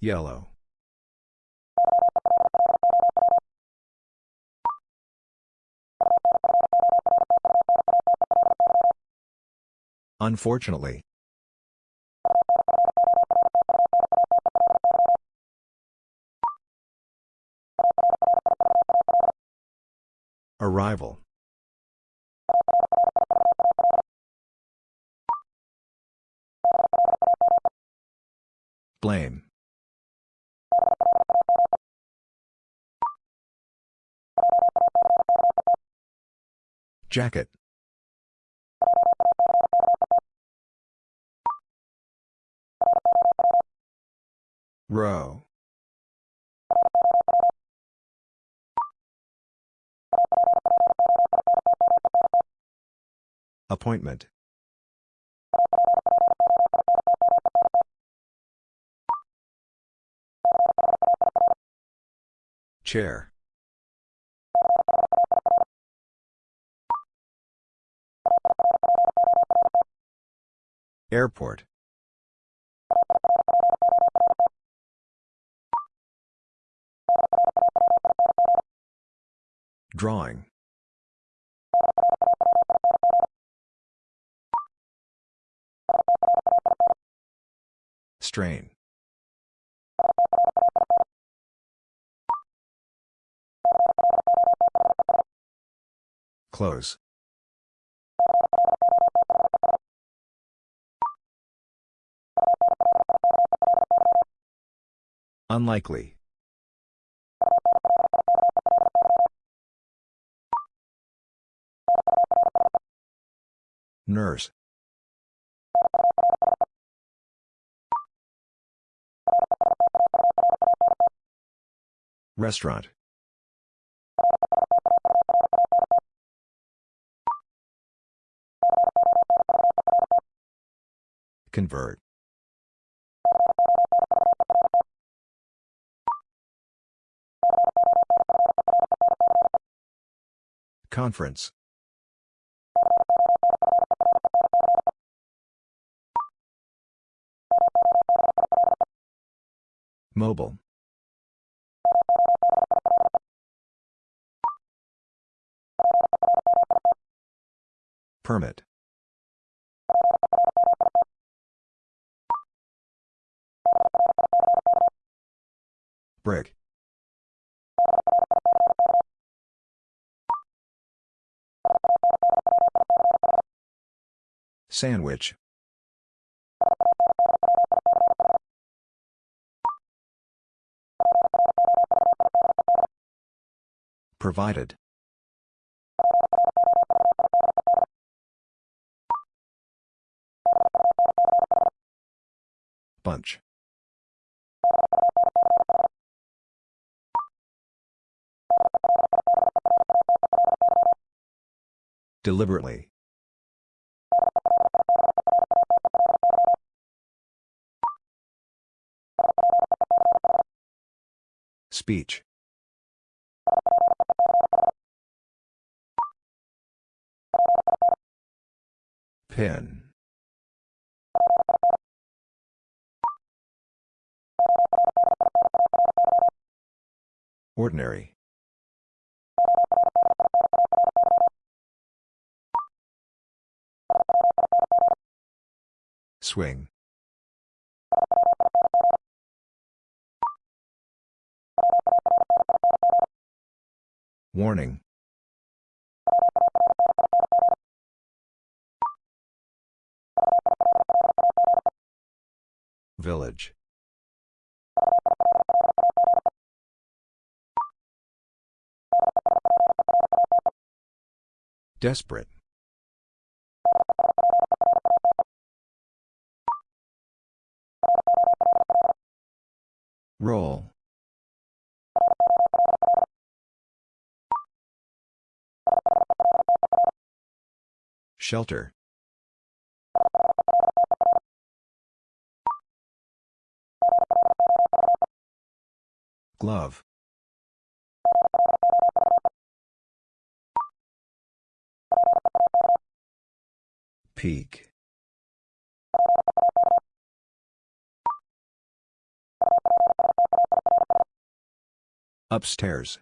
Yellow. Unfortunately. Arrival Blame. Jacket. Row. Appointment. Chair. Airport. Drawing. Strain. Close. Unlikely. Nurse. Restaurant. Convert. Conference. Mobile. Permit. Brick. Sandwich. Provided. Bunch. Deliberately. Speech. Pin. Ordinary. Swing. Warning. Village. Desperate. Roll. Shelter. Glove. Peak. Upstairs.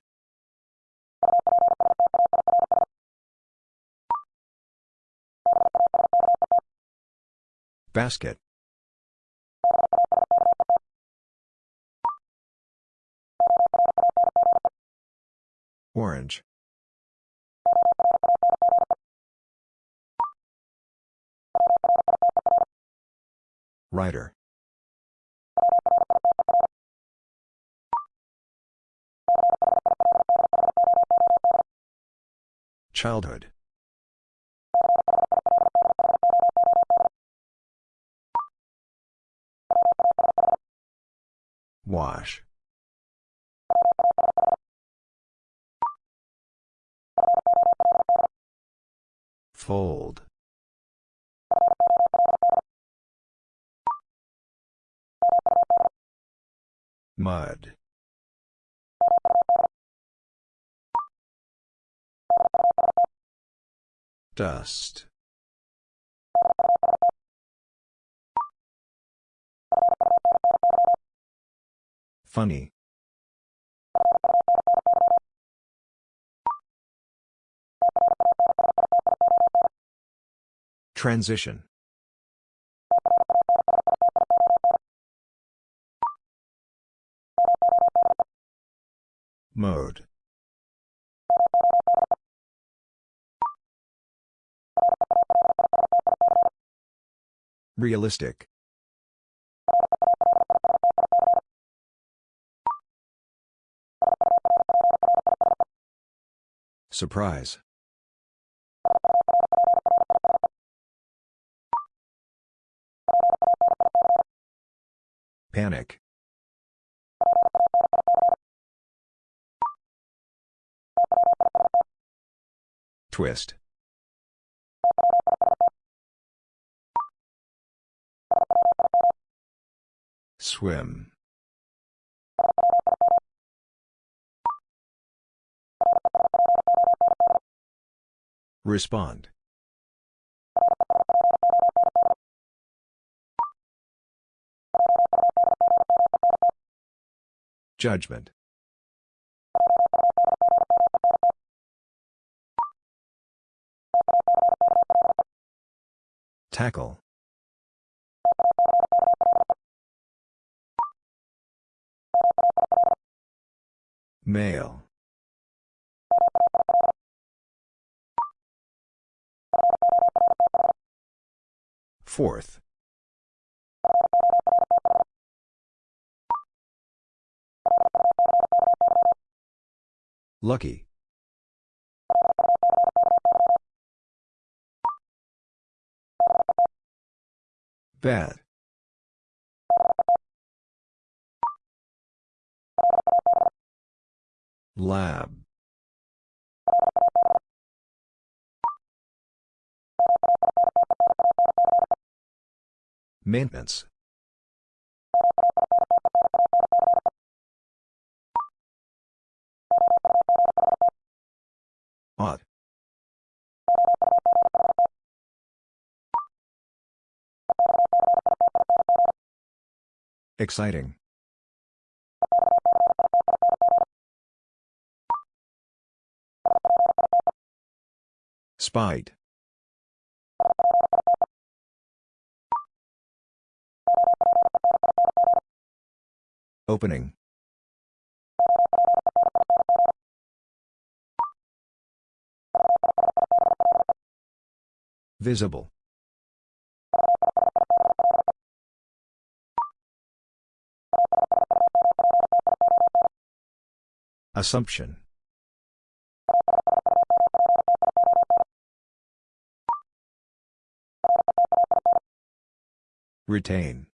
Basket. Orange. Writer. Childhood. Wash. Fold. Mud. Dust. Funny. Transition. Mode. Realistic. Surprise. Panic. Twist. Swim. Respond. Judgment. Tackle. Male. Fourth. Lucky. Bad. Lab. Maintenance. Ought. Exciting. Spite. Opening. Visible. Assumption. Retain.